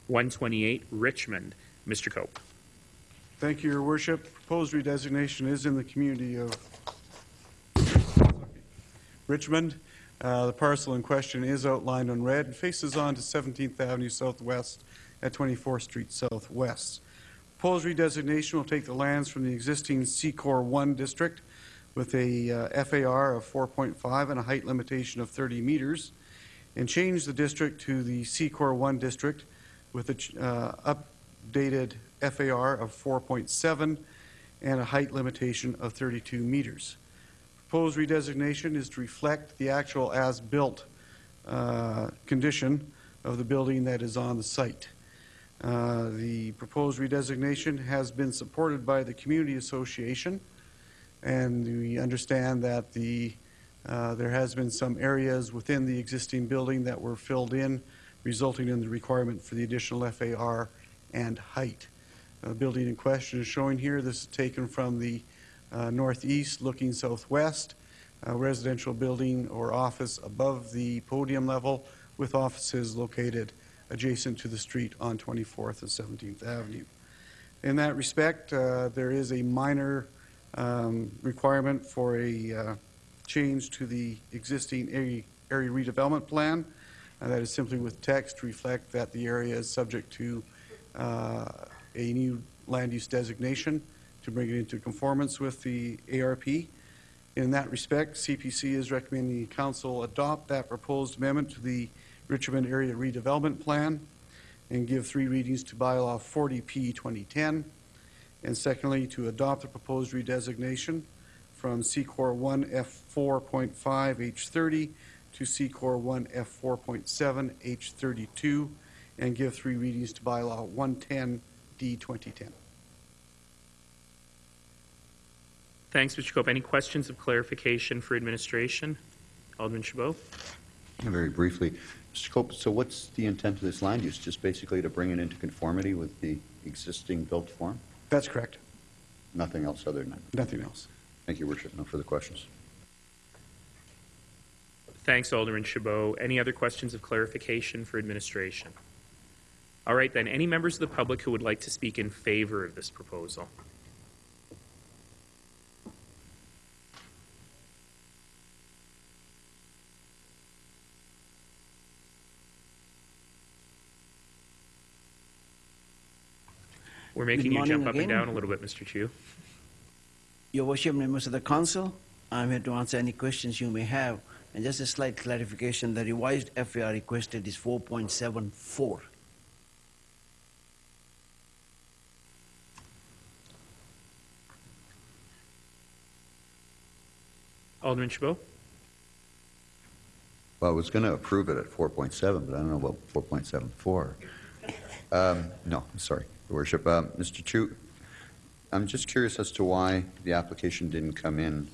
2010-128, Richmond. Mr. Cope. Thank you, Your Worship. Proposed redesignation is in the community of Richmond. Uh, The parcel in question is outlined in red and faces on to 17th Avenue Southwest at 24th Street Southwest. Proposed redesignation will take the lands from the existing C-Core 1 district with a uh, FAR of 4.5 and a height limitation of 30 meters, and change the district to the C-Core 1 district with a ch- uh, updated FAR of 4.7 and a height limitation of 32 meters. Proposed redesignation is to reflect the actual as-built uh, condition of the building that is on the site. Uh, The proposed redesignation has been supported by the Community Association, and we understand that the, uh, there has been some areas within the existing building that were filled in, resulting in the requirement for the additional FAR and height. The building in question is showing here. This is taken from the northeast, looking southwest, residential building or office above the podium level with offices located adjacent to the street on 24th and 17th Avenue. In that respect, uh, there is a minor um, requirement for a uh, change to the existing area area redevelopment plan. Uh, That is simply with text to reflect that the area is subject to uh, a new land use designation to bring it into conformance with the ARP. In that respect, CPC is recommending the council adopt that proposed amendment to the Richmond Area Redevelopment Plan and give three readings to bylaw 40P 2010. And secondly, to adopt the proposed redesignation from C-Core 1 F4.5 H30 to C-Core 1 F4.7 H32 and give three readings to bylaw 110 D 2010. Thanks, Mr. Cope. Any questions of clarification for administration? Alderman Chabot? Very briefly, Mr. Cope, so what's the intent of this land use? Just basically to bring it into conformity with the existing built form? That's correct. Nothing else other than that? Nothing else. Thank you, Your Worship. No further questions. Thanks, Alderman Chabot. Any other questions of clarification for administration? All right, then. Any members of the public who would like to speak in favor of this proposal? We're making you jump up and down a little bit, Mr. Chu. Your worship, members of the council, I'm here to answer any questions you may have. And just a slight clarification, the revised FAR requested is 4.74. Alderman Chabot? Well, I was going to approve it at 4.7, but I don't know about 4.74. Um, No, I'm sorry, Your Worship. Um, Mr. Chu, I'm just curious as to why the application didn't come in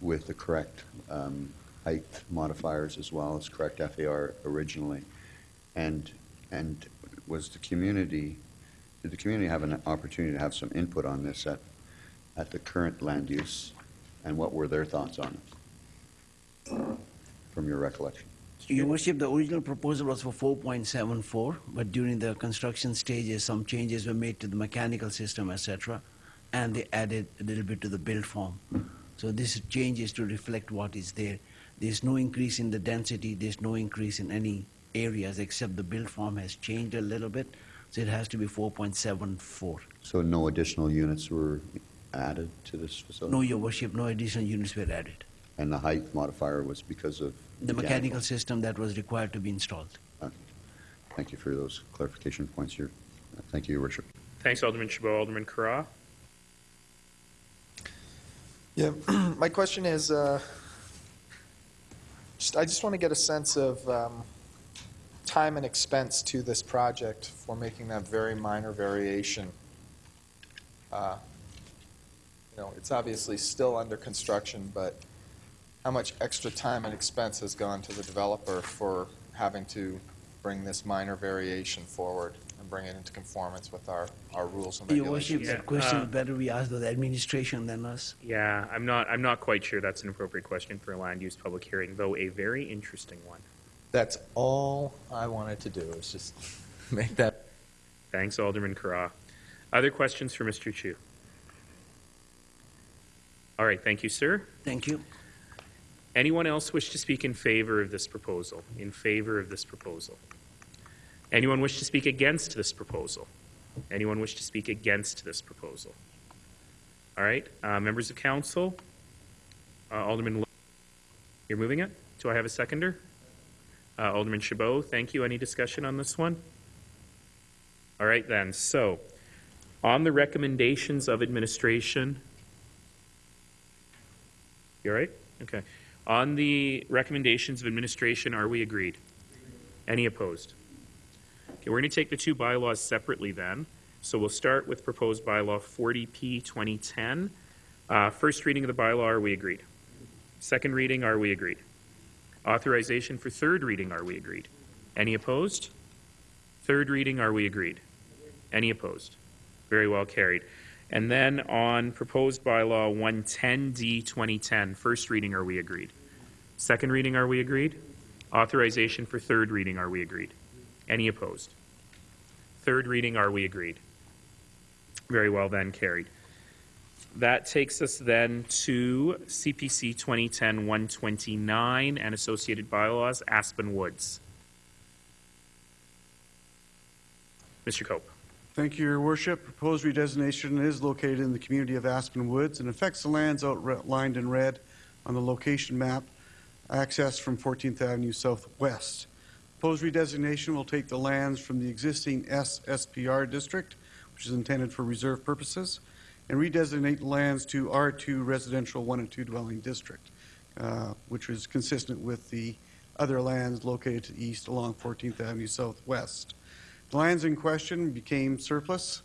with the correct um, height modifiers as well as correct FAR originally. And, and was the community, did the community have an opportunity to have some input on this at, at the current land use? And what were their thoughts on it? from your recollection? Your worship, the original proposal was for 4.74, but during the construction stages, some changes were made to the mechanical system, etc., and they added a little bit to the build form. So this change is to reflect what is there. There's no increase in the density, there's no increase in any areas except the build form has changed a little bit, so it has to be 4.74. So no additional units were added to this facility? No, your worship, no additional units were added. And the height modifier was because of? The mechanical system that was required to be installed. Okay. Thank you for those clarification points here. Uh, Thank you, Your Worship. Thanks, Alderman Chabot. Alderman Carra? Yeah, [CLEARS THROAT] my question is, uh, just, I just want to get a sense of um, time and expense to this project for making that very minor variation. Uh, You know, it's obviously still under construction, but how much extra time and expense has gone to the developer for having to bring this minor variation forward and bring it into conformance with our, our rules and Your worship, regulations? that question uh, better be asked of the administration than us. Yeah, I'm not, I'm not quite sure that's an appropriate question for a land use public hearing, though a very interesting one. That's all I wanted to do, is just [LAUGHS] Make that. Thanks, Alderman Carra. Other questions for Mr. Chu? All right, thank you, sir. Thank you. Anyone else wish to speak in favor of this proposal? In favor of this proposal? Anyone wish to speak against this proposal? Anyone wish to speak against this proposal? All right, uh, members of council, uh, Alderman, you're moving it? Do I have a seconder? Uh, Alderman Chabot, thank you. Any discussion on this one? All right then, so on the recommendations of administration, you all right? Okay. On the recommendations of administration, are we agreed? Any opposed? Okay, we're going to take the two bylaws separately then. So we'll start with proposed bylaw 40P 2010. Uh, First reading of the bylaw, are we agreed? Second reading, are we agreed? Authorization for third reading, are we agreed? Any opposed? Third reading, are we agreed? Any opposed? Very well carried. And then on proposed bylaw 110D 2010, first reading, are we agreed? Second reading, are we agreed? Authorization for third reading, are we agreed? Any opposed? Third reading, are we agreed? Very well then carried. That takes us then to CPC 2010-129 and associated bylaws, Aspen Woods. Mr. Cope. Thank you, Your Worship. Proposed redesignation is located in the community of Aspen Woods and affects the lands outlined in red on the location map, accessed from 14th Avenue Southwest. Proposed redesignation will take the lands from the existing SSPR district, which is intended for reserve purposes, and redesignate lands to R2 Residential 1 and 2 Dwelling District, uh, which is consistent with the other lands located to the east along 14th Avenue Southwest. The lands in question became surplus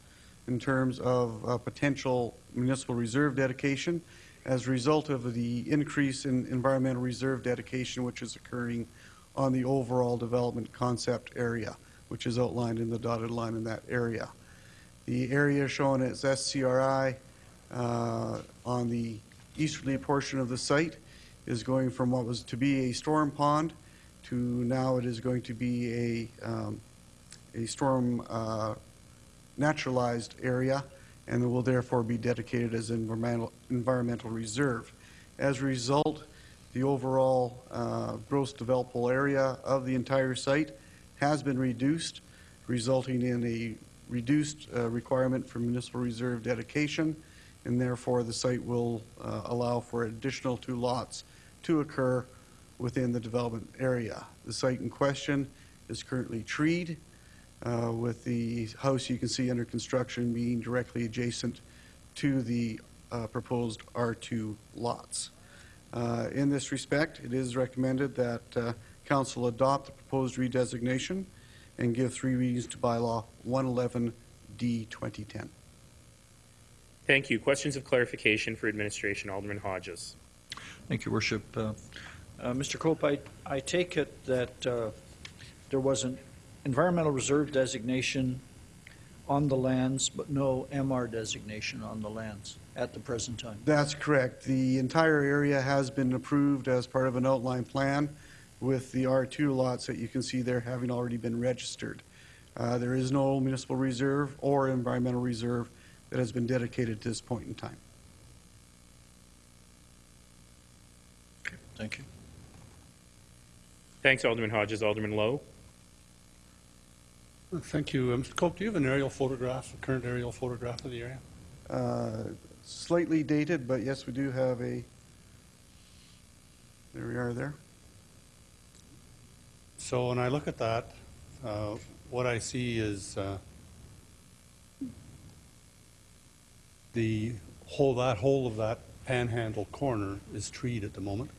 in terms of uh, potential municipal reserve dedication as a result of the increase in environmental reserve dedication which is occurring on the overall development concept area, which is outlined in the dotted line in that area. The area shown as SCRI uh, on the easterly portion of the site is going from what was to be a storm pond to now it is going to be a um, a storm uh, naturalized area and will therefore be dedicated as environmental, environmental reserve. As a result, the overall uh, gross developable area of the entire site has been reduced, resulting in a reduced uh, requirement for municipal reserve dedication, and therefore the site will uh, allow for additional two lots to occur within the development area. The site in question is currently treed, uh, with the house you can see under construction being directly adjacent to the uh, proposed R2 lots. Uh, In this respect, it is recommended that uh, council adopt the proposed redesignation and give three readings to bylaw 111D 2010. Thank you. Questions of clarification for administration, Alderman Hodges. Thank you, Worship. Uh, uh, Mr. Cope, I, I take it that uh, there was an environmental reserve designation on the lands, but no MR designation on the lands at the present time. That's correct. The entire area has been approved as part of an outline plan with the R2 lots that you can see there having already been registered. Uh, There is no municipal reserve or environmental reserve that has been dedicated to this point in time. Thank you. Thanks, Alderman Hodges. Alderman Lowe? Thank you. Uh, Mr. Cope, do you have an aerial photograph, a current aerial photograph of the area? Uh, Slightly dated, but yes, we do have a, there we are there. So when I look at that, uh, what I see is uh, the whole, that whole of that panhandle corner is treed at the moment.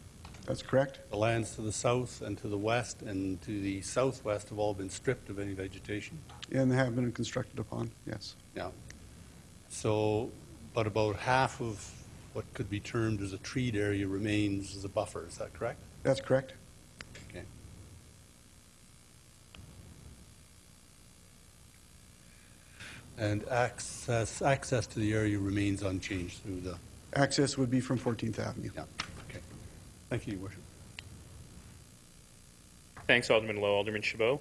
That's correct. The lands to the south and to the west and to the southwest have all been stripped of any vegetation. And they have been constructed upon, yes. Yeah. So, but about half of what could be termed as a treed area remains as a buffer, is that correct? That's correct. Okay. And access, access to the area remains unchanged through the, Access would be from 14th Avenue. yeah. Thank you, Your Worship. Thanks, Alderman Lowe. Alderman Chabot?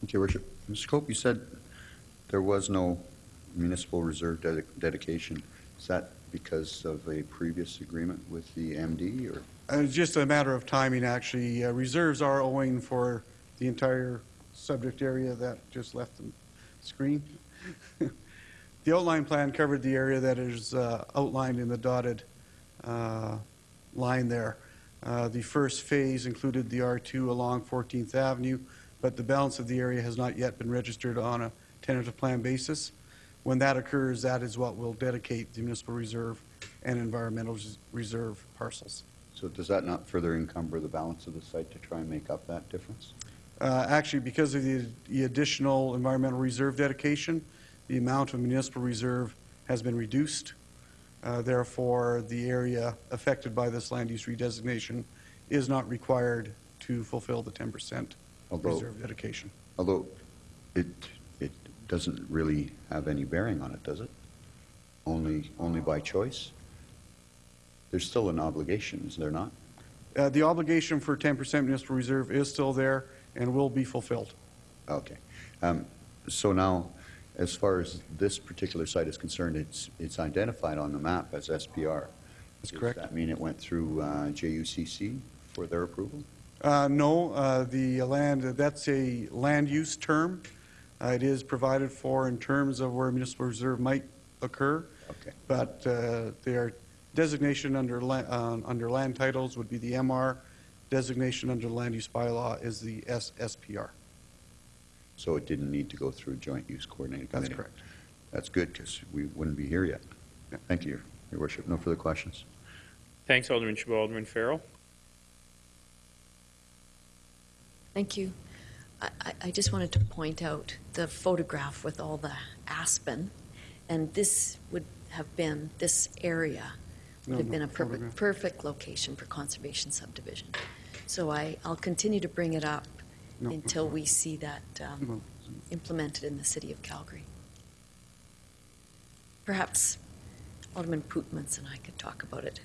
Thank you, Your Worship. Mr. Cope, you said there was no municipal reserve dedi- dedication. Is that because of a previous agreement with the MD, or? Uh, It's just a matter of timing, actually. Uh, Reserves are owing for the entire subject area that just left the screen. [LAUGHS] The outline plan covered the area that is uh, outlined in the dotted line there. Uh, The first phase included the R2 along 14th Avenue, but the balance of the area has not yet been registered on a tentative plan basis. When that occurs, that is what will dedicate the municipal reserve and environmental reserve parcels. So does that not further encumber the balance of the site to try and make up that difference? Uh, Actually, because of the the additional environmental reserve dedication, the amount of municipal reserve has been reduced. Uh, Therefore, the area affected by this land use redesignation is not required to fulfill the 10% Although- reserve dedication. Although it, it doesn't really have any bearing on it, does it? Only, only by choice? There's still an obligation, is there not? Uh, The obligation for 10% municipal reserve is still there and will be fulfilled. Okay. Um, So now, as far as this particular site is concerned, it's, it's identified on the map as SPR. That's correct. Does that mean it went through uh, JUCC for their approval? Uh, No, uh, the land, that's a land use term. Uh, It is provided for in terms of where a municipal reserve might occur. Okay. But uh, their designation under, la- uh, under land titles would be the MR. Designation under land use bylaw is the SSPR. So it didn't need to go through joint use coordinating That's correct. That's good, because we wouldn't be here yet. Thank you, Your Worship. No further questions. Thanks, Alderman Chabot. Alderman Farrell? Thank you. I- I, I just wanted to point out the photograph with all the aspen, and this would have been, this area No, would have no, been a perfect, perfect location for conservation subdivision. So I, I'll continue to bring it up No, no, until we see that um, implemented in the city of Calgary. Perhaps Alderman Pootmans and I could talk about it.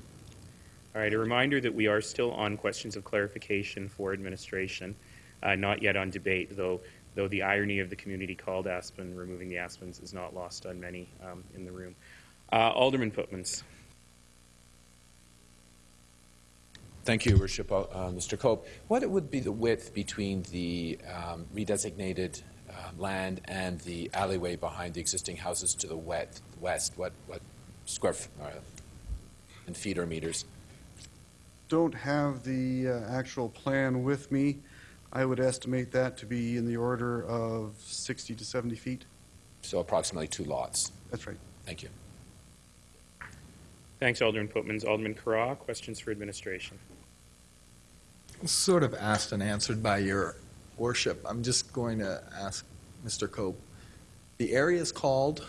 All right, a reminder that we are still on questions of clarification for administration, uh, not yet on debate, though, though the irony of the community called Aspen, removing the Aspens, is not lost on many um, in the room. Uh, Alderman Pootmans. Thank you, Worship, uh, Mr. Cope. What would be the width between the um, redesignated uh, land and the alleyway behind the existing houses to the wet, west? What, what square f- uh, in feet or meters? Don't have the uh, actual plan with me. I would estimate that to be in the order of 60 to 70 feet. So approximately two lots. That's right. Thank you. Thanks, Alderman Pootmans. Alderman Carra, questions for administration. Sort of asked and answered by your worship. I'm just going to ask Mr. Cope. The area is called,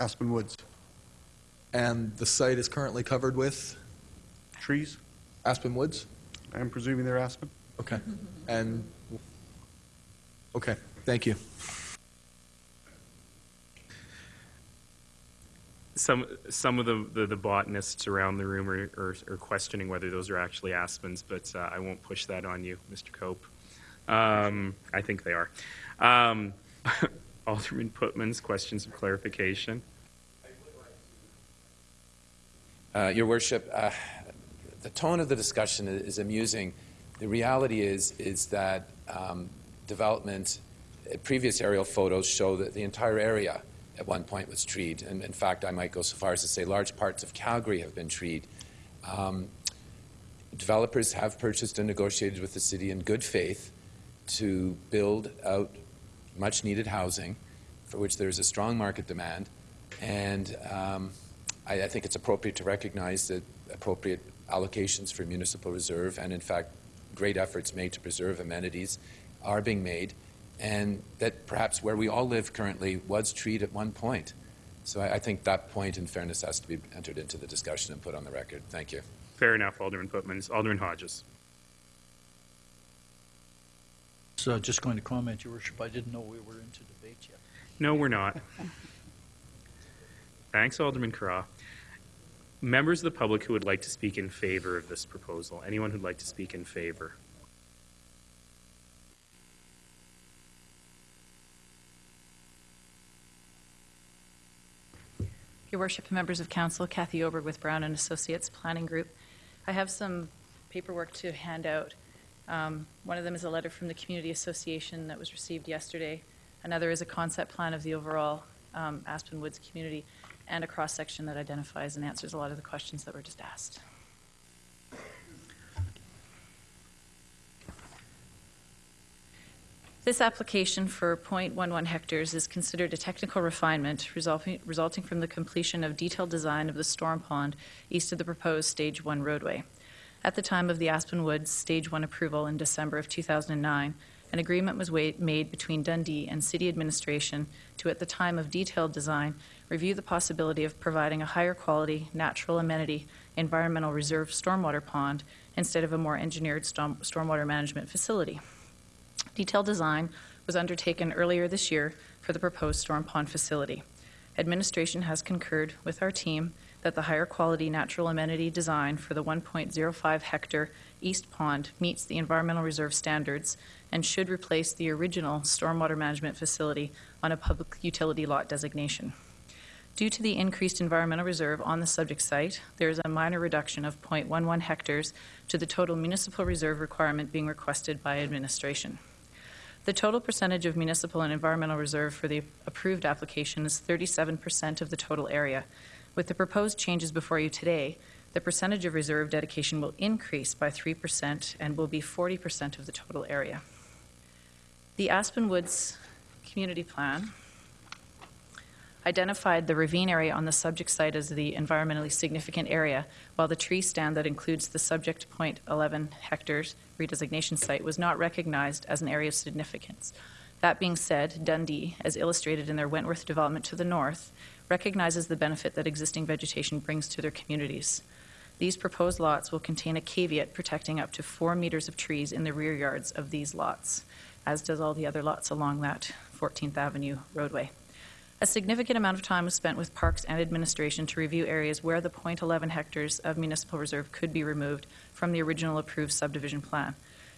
Aspen Woods. and the site is currently covered with Trees? Aspen Woods? I'm presuming they're aspen. Okay. And, okay, Thank you. Some, some of the, the, the botanists around the room are, are, are questioning whether those are actually aspens, but uh, I won't push that on you, Mr. Cope. Um, I think they are. Um, [LAUGHS] Alderman Pootmans' questions of clarification. Uh, Your Worship, uh, the tone of the discussion is, amusing. The reality is, is that um, development, previous aerial photos show that the entire area at one point was treed. And in fact, I might go so far as to say large parts of Calgary have been treed. Um, developers have purchased and negotiated with the city in good faith to build out much needed housing for which there is a strong market demand. And um, I, I think it's appropriate to recognize that appropriate allocations for municipal reserve and, in fact, great efforts made to preserve amenities are being made, and that perhaps where we all live currently was treed at one point. So I, I think that point, in fairness, has to be entered into the discussion and put on the record. Thank you. Fair enough, Alderman Pootmans. Alderman Hodges. So just going to comment, Your Worship, I didn't know we were into debate yet. No, we're not. [LAUGHS] Thanks, Alderman Carra. Members of the public who would like to speak in favor of this proposal. Anyone who'd like to speak in favor? Your Worship, members of council, Kathy Ober with Brown and Associates Planning Group. I have some paperwork to hand out. Um, one of them is a letter from the Community Association that was received yesterday. Another is a concept plan of the overall um, Aspen Woods community and a cross section that identifies and answers a lot of the questions that were just asked. This application for .11 hectares is considered a technical refinement resulting, resulting from the completion of detailed design of the storm pond east of the proposed Stage 1 roadway. At the time of the Aspen Woods Stage 1 approval in December of 2009, an agreement was made between Dundee and city administration to, at the time of detailed design, review the possibility of providing a higher quality, natural amenity, environmental reserve stormwater pond instead of a more engineered storm- stormwater management facility. Detailed design was undertaken earlier this year for the proposed storm pond facility. Administration has concurred with our team that the higher quality natural amenity design for the 1.05 hectare East Pond meets the environmental reserve standards and should replace the original stormwater management facility on a public utility lot designation. Due to the increased environmental reserve on the subject site, there is a minor reduction of 0.11 hectares to the total municipal reserve requirement being requested by administration. The total percentage of municipal and environmental reserve for the approved application is 37% of the total area. With the proposed changes before you today, the percentage of reserve dedication will increase by 3% and will be 40% of the total area. The Aspen Woods Community Plan identified the ravine area on the subject site as the environmentally significant area, while the tree stand that includes the subject .11 hectares redesignation site was not recognized as an area of significance. That being said, Dundee, as illustrated in their Wentworth development to the north, recognizes the benefit that existing vegetation brings to their communities. These proposed lots will contain a caveat protecting up to four meters of trees in the rear yards of these lots, as does all the other lots along that 14th Avenue roadway. A significant amount of time was spent with Parks and Administration to review areas where the .11 hectares of municipal reserve could be removed from the original approved subdivision plan.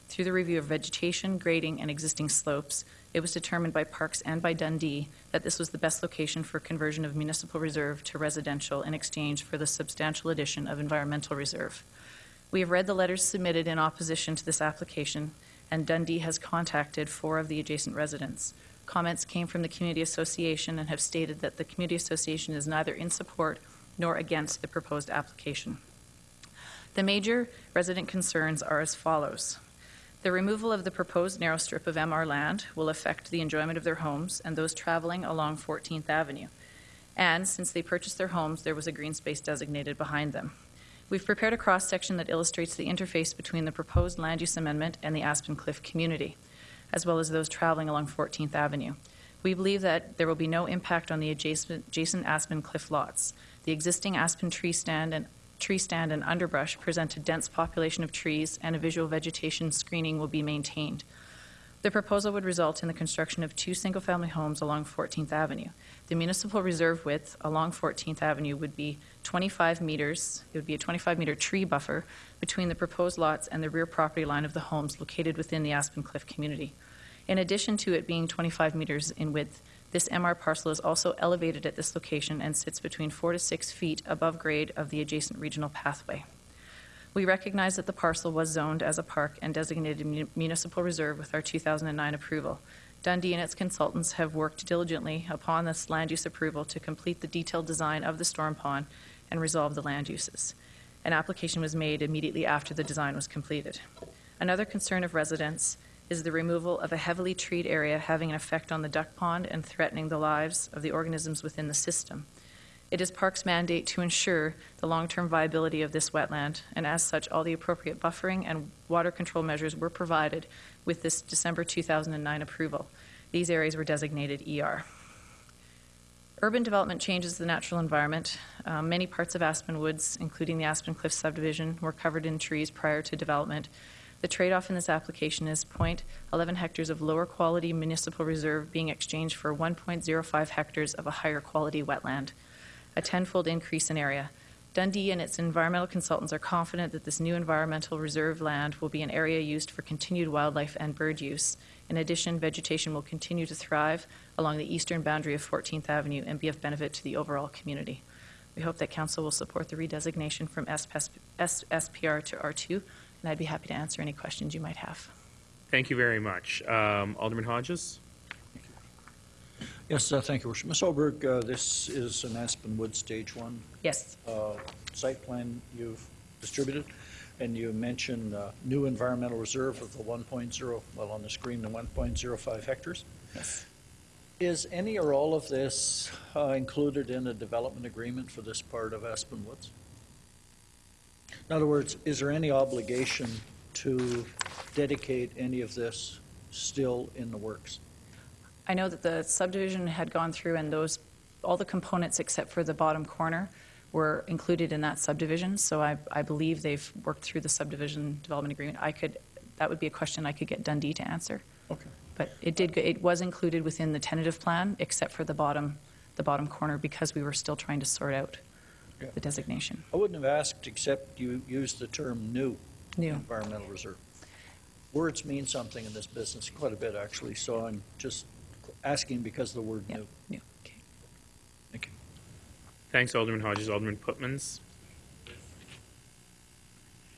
Through the review of vegetation, grading, and existing slopes, it was determined by Parks and by Dundee that this was the best location for conversion of municipal reserve to residential in exchange for the substantial addition of environmental reserve. We have read the letters submitted in opposition to this application, and Dundee has contacted four of the adjacent residents. Comments came from the Community Association and have stated that the Community Association is neither in support nor against the proposed application. The major resident concerns are as follows. The removal of the proposed narrow strip of MR land will affect the enjoyment of their homes and those traveling along 14th Avenue. And since they purchased their homes, there was a green space designated behind them. We've prepared a cross section that illustrates the interface between the proposed land use amendment and the Aspen Cliff community, as well as those traveling along 14th Avenue. We believe that there will be no impact on the adjacent, adjacent Aspen Cliff lots. The existing Aspen tree stand and tree stand and underbrush present a dense population of trees, and a visual vegetation screening will be maintained. The proposal would result in the construction of two single-family homes along 14th Avenue. The municipal reserve width along 14th Avenue would be 25 meters. It would be a 25-meter tree buffer between the proposed lots and the rear property line of the homes located within the Aspen Cliff community. In addition to it being 25 meters in width, this MR parcel is also elevated at this location and sits between four to six feet above grade of the adjacent regional pathway. We recognize that the parcel was zoned as a park and designated mu- municipal reserve with our 2009 approval. Dundee and its consultants have worked diligently upon this land use approval to complete the detailed design of the storm pond and resolve the land uses. An application was made immediately after the design was completed. Another concern of residents is the removal of a heavily treed area having an effect on the duck pond and threatening the lives of the organisms within the system. It is Parks' mandate to ensure the long-term viability of this wetland, and as such, all the appropriate buffering and water control measures were provided with this December 2009 approval. These areas were designated ER. Urban development changes the natural environment. Uh, many parts of Aspen Woods, including the Aspen Cliff subdivision, were covered in trees prior to development. The trade-off in this application is 0.11 hectares of lower quality municipal reserve being exchanged for 1.05 hectares of a higher quality wetland, a tenfold increase in area. Dundee and its environmental consultants are confident that this new environmental reserve land will be an area used for continued wildlife and bird use. In addition, vegetation will continue to thrive along the eastern boundary of 14th Avenue and be of benefit to the overall community. We hope that Council will support the redesignation from SPR to R2, and I'd be happy to answer any questions you might have. Thank you very much. Um, Alderman Hodges? Yes, uh, thank you, Worship. Ms. Oberg, uh, this is an Aspen Wood Stage One Yes. uh, site plan you've distributed, and you mentioned uh, new environmental reserve of the 1.0, well, on the screen, the 1.05 hectares. Yes. Is any or all of this uh, included in a development agreement for this part of Aspen Woods? In other words, is there any obligation to dedicate any of this still in the works? I know that the subdivision had gone through and those, all the components except for the bottom corner were included in that subdivision, so I, I believe they've worked through the subdivision development agreement. I could, that would be a question I could get Dundee to answer. Okay. But it did, go- it was included within the tentative plan, except for the bottom, the bottom corner, because we were still trying to sort out Okay. the designation. I wouldn't have asked, except you used the term new. New. Environmental reserve. Words mean something in this business, quite a bit, actually, so I'm just asking because of the word new. New, okay. Thank you. Thanks, Alderman Hodges. Alderman Pootmans?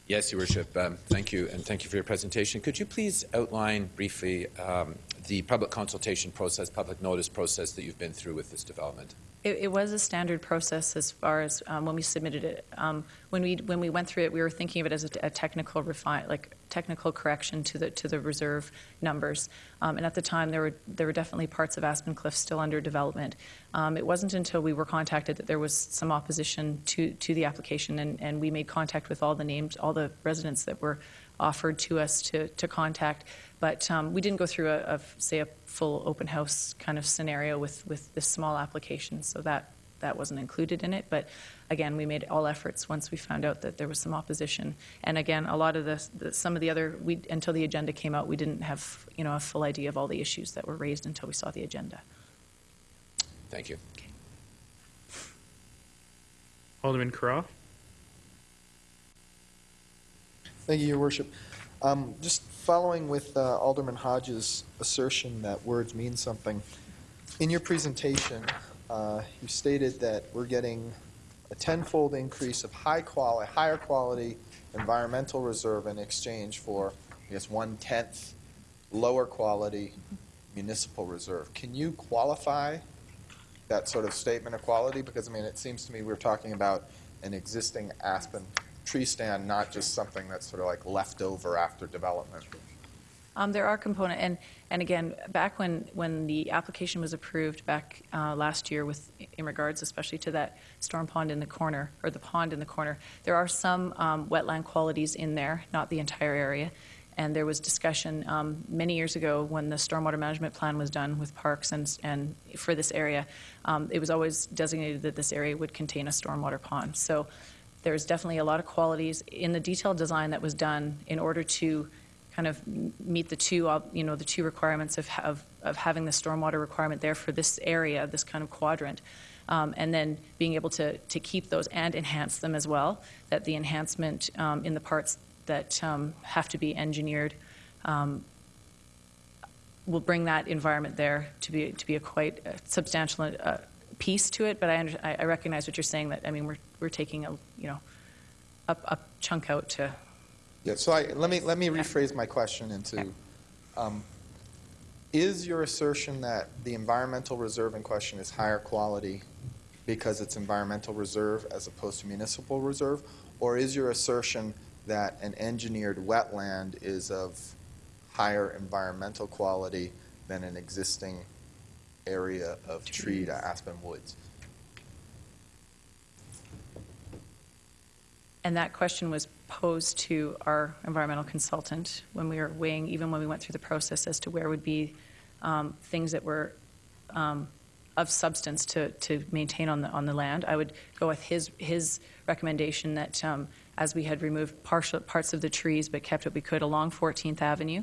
Yes, Your Worship. Um, Thank you, and thank you for your presentation. Could you please outline briefly um, the public consultation process, public notice process that you've been through with this development? It, it was a standard process as far as um, when we submitted it. Um, when we when we went through it, we were thinking of it as a, a technical refine, like technical correction to the to the reserve numbers. Um, and at the time, there were there were definitely parts of Aspen Cliff still under development. Um, it wasn't until we were contacted that there was some opposition to to the application, and, and we made contact with all the names, all the residents that were offered to us to, to contact. But um, we didn't go through, a, a, say, a full open house kind of scenario with, with this small application, so that, that wasn't included in it. But again, we made all efforts once we found out that there was some opposition. And again, a lot of the, the some of the other, we, until the agenda came out, we didn't have you know, a full idea of all the issues that were raised until we saw the agenda. Thank you. Okay. Alderman Carra? Thank you, Your Worship. Um, Just following with uh, Alderman Hodges' assertion that words mean something, in your presentation, uh, you stated that we're getting a tenfold increase of high quality, higher quality environmental reserve in exchange for, I guess, one-tenth lower quality municipal reserve. Can you qualify that sort of statement of quality? Because, I mean, it seems to me we're talking about an existing aspen tree stand, not just something that's sort of like left over after development. Um, there are component, and, and again, back when, when the application was approved back uh, last year with, in regards especially to that storm pond in the corner, or the pond in the corner, there are some um, wetland qualities in there, not the entire area. And there was discussion um, many years ago when the stormwater management plan was done with parks and, and for this area. Um, it was always designated that this area would contain a stormwater pond. So there's definitely a lot of qualities in the detailed design that was done in order to kind of meet the two, you know, the two requirements of, of, of having the stormwater requirement there for this area, this kind of quadrant, um, and then being able to, to keep those and enhance them as well, that the enhancement um, in the parts that um, have to be engineered um, will bring that environment there to be, to be a quite uh, substantial uh, piece to it, but I, under, I I recognize what you're saying, that, I mean, we're, we're taking a, you know, a, a chunk out to, Yeah, so I, let me, let me rephrase my question into, um, is your assertion that the environmental reserve in question is higher quality because it's environmental reserve as opposed to municipal reserve? Or is your assertion that an engineered wetland is of higher environmental quality than an existing area of treed aspen woods? and that question was posed to our environmental consultant when we were weighing, even when we went through the process, as to where would be um, things that were um, of substance to, to maintain on the, on the land. I would go with his, his recommendation that um, as we had removed partial, parts of the trees but kept what we could along 14th Avenue,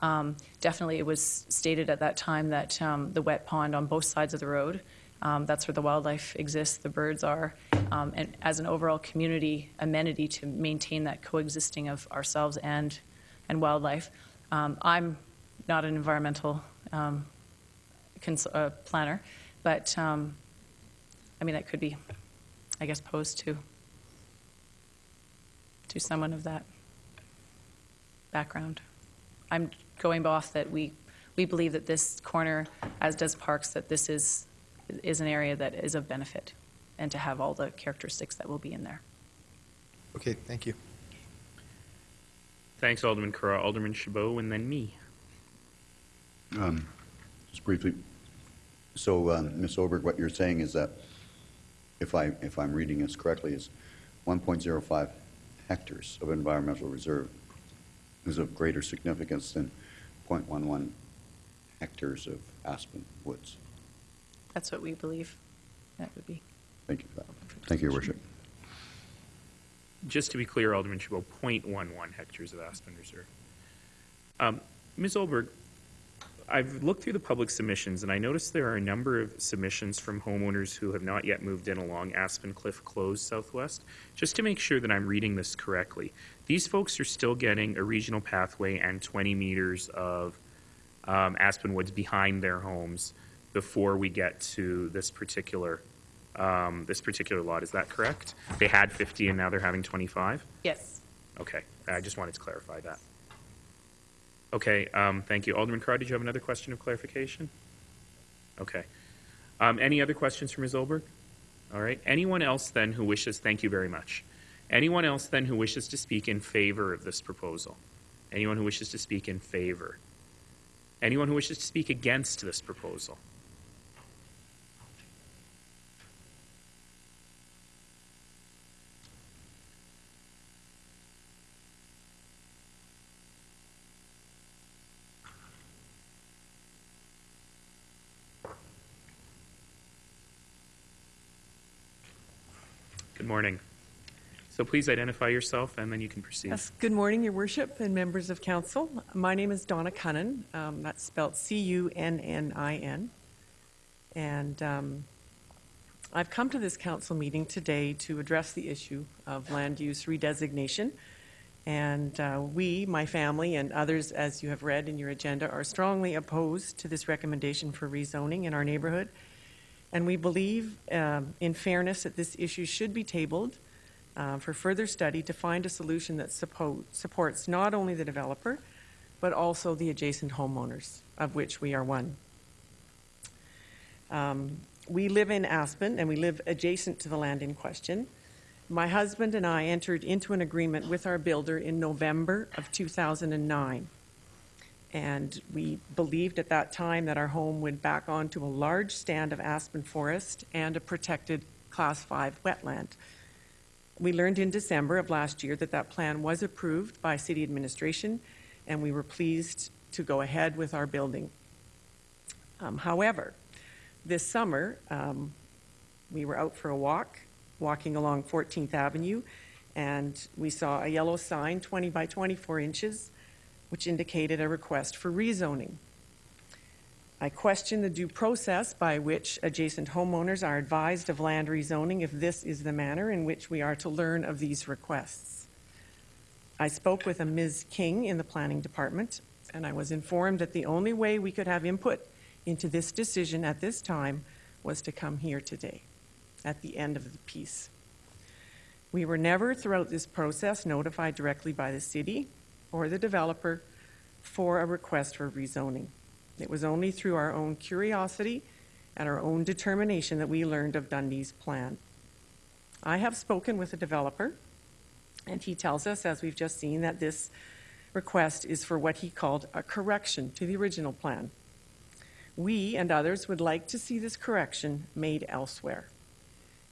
um, definitely it was stated at that time that um, the wet pond on both sides of the road, um, that's where the wildlife exists, the birds are, um, and as an overall community amenity to maintain that coexisting of ourselves and, and wildlife. Um, I'm not an environmental um, uh, planner, but I mean, that could be, I guess, posed to, to someone of that background. I'm going off that we, we believe that this corner, as does Parks, that this is, is an area that is of benefit, and to have all the characteristics that will be in there. Okay, thank you. Thanks, Alderman Carra. Alderman Chabot, and then me. Um, Just briefly, so, um, Ms. Oberg, what you're saying is that, if I, if I'm reading this correctly, is 1.05 hectares of environmental reserve is of greater significance than 0.11 hectares of aspen woods. That's what we believe that would be. Thank you for that. Thank you, Your Worship. Just to be clear, Alderman Chabot, 0.11 hectares of aspen reserve. Um, Ms. Olberg, I've looked through the public submissions, and I noticed there are a number of submissions from homeowners who have not yet moved in along Aspen Cliff Close Southwest. Just to make sure that I'm reading this correctly, these folks are still getting a regional pathway and 20 meters of um, aspen woods behind their homes before we get to this particular um, this particular lot. Is that correct? They had 50 and now they're having 25. Yes. Okay, I just wanted to clarify that. Okay, um, thank you. Alderman Carr, did you have another question of clarification? Okay. Um, any other questions for Ms. Olberg? All right. Anyone else then who wishes, thank you very much. Anyone else then who wishes to speak in favor of this proposal? Anyone who wishes to speak in favor? Anyone who wishes to speak against this proposal? Good morning. So please identify yourself and then you can proceed. Yes, good morning, Your Worship and members of council. My name is Donna Cunnin. Um, that's spelled C-U-N-N-I-N. And um, I've come to this council meeting today to address the issue of land use redesignation. And uh, we, my family, and others, as you have read in your agenda, are strongly opposed to this recommendation for rezoning in our neighborhood. And we believe, um, in fairness, that this issue should be tabled uh, for further study to find a solution that suppo- supports not only the developer, but also the adjacent homeowners, of which we are one. Um, we live in Aspen and we live adjacent to the land in question. My husband and I entered into an agreement with our builder in November of 2009. And we believed at that time that our home would back onto a large stand of aspen forest and a protected Class 5 wetland. We learned in December of last year that that plan was approved by city administration, and we were pleased to go ahead with our building. Um, however, this summer, um, we were out for a walk, walking along 14th Avenue, and we saw a yellow sign, 20 by 24 inches, which indicated a request for rezoning. I question the due process by which adjacent homeowners are advised of land rezoning if this is the manner in which we are to learn of these requests. I spoke with a Ms. King in the planning department, and I was informed that the only way we could have input into this decision at this time was to come here today, at the end of the piece. We were never throughout this process notified directly by the city or the developer for a request for rezoning. It was only through our own curiosity and our own determination that we learned of Dundee's plan. I have spoken with the developer, and he tells us, as we've just seen, that this request is for what he called a correction to the original plan. We and others would like to see this correction made elsewhere.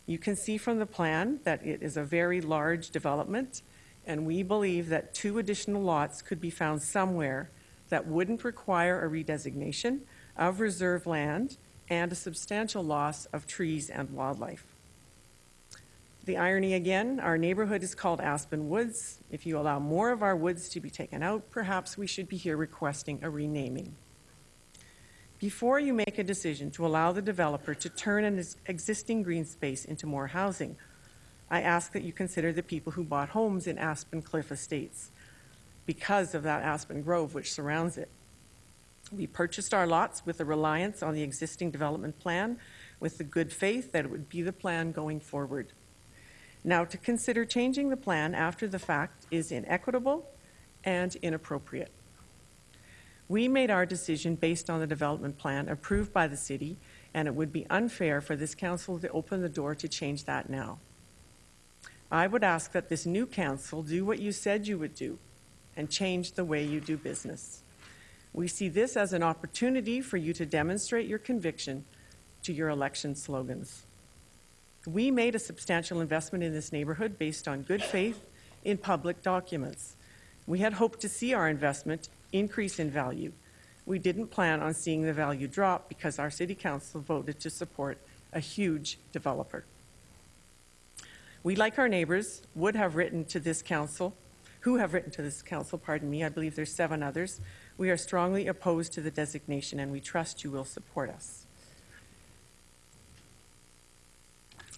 You can see from the plan that it is a very large development, and we believe that two additional lots could be found somewhere that wouldn't require a redesignation of reserve land and a substantial loss of trees and wildlife. The irony again, our neighborhood is called Aspen Woods. If you allow more of our woods to be taken out, perhaps we should be here requesting a renaming. Before you make a decision to allow the developer to turn an existing green space into more housing, I ask that you consider the people who bought homes in Aspen Cliff Estates because of that Aspen Grove which surrounds it. We purchased our lots with a reliance on the existing development plan with the good faith that it would be the plan going forward. Now, to consider changing the plan after the fact is inequitable and inappropriate. We made our decision based on the development plan approved by the city, and it would be unfair for this council to open the door to change that now. I would ask that this new council do what you said you would do and change the way you do business. We see this as an opportunity for you to demonstrate your conviction to your election slogans. We made a substantial investment in this neighborhood based on good faith in public documents. We had hoped to see our investment increase in value. We didn't plan on seeing the value drop because our city council voted to support a huge developer. We, like our neighbors, would have written to this council, who have written to this council, pardon me, I believe there's seven others. We are strongly opposed to the designation and we trust you will support us.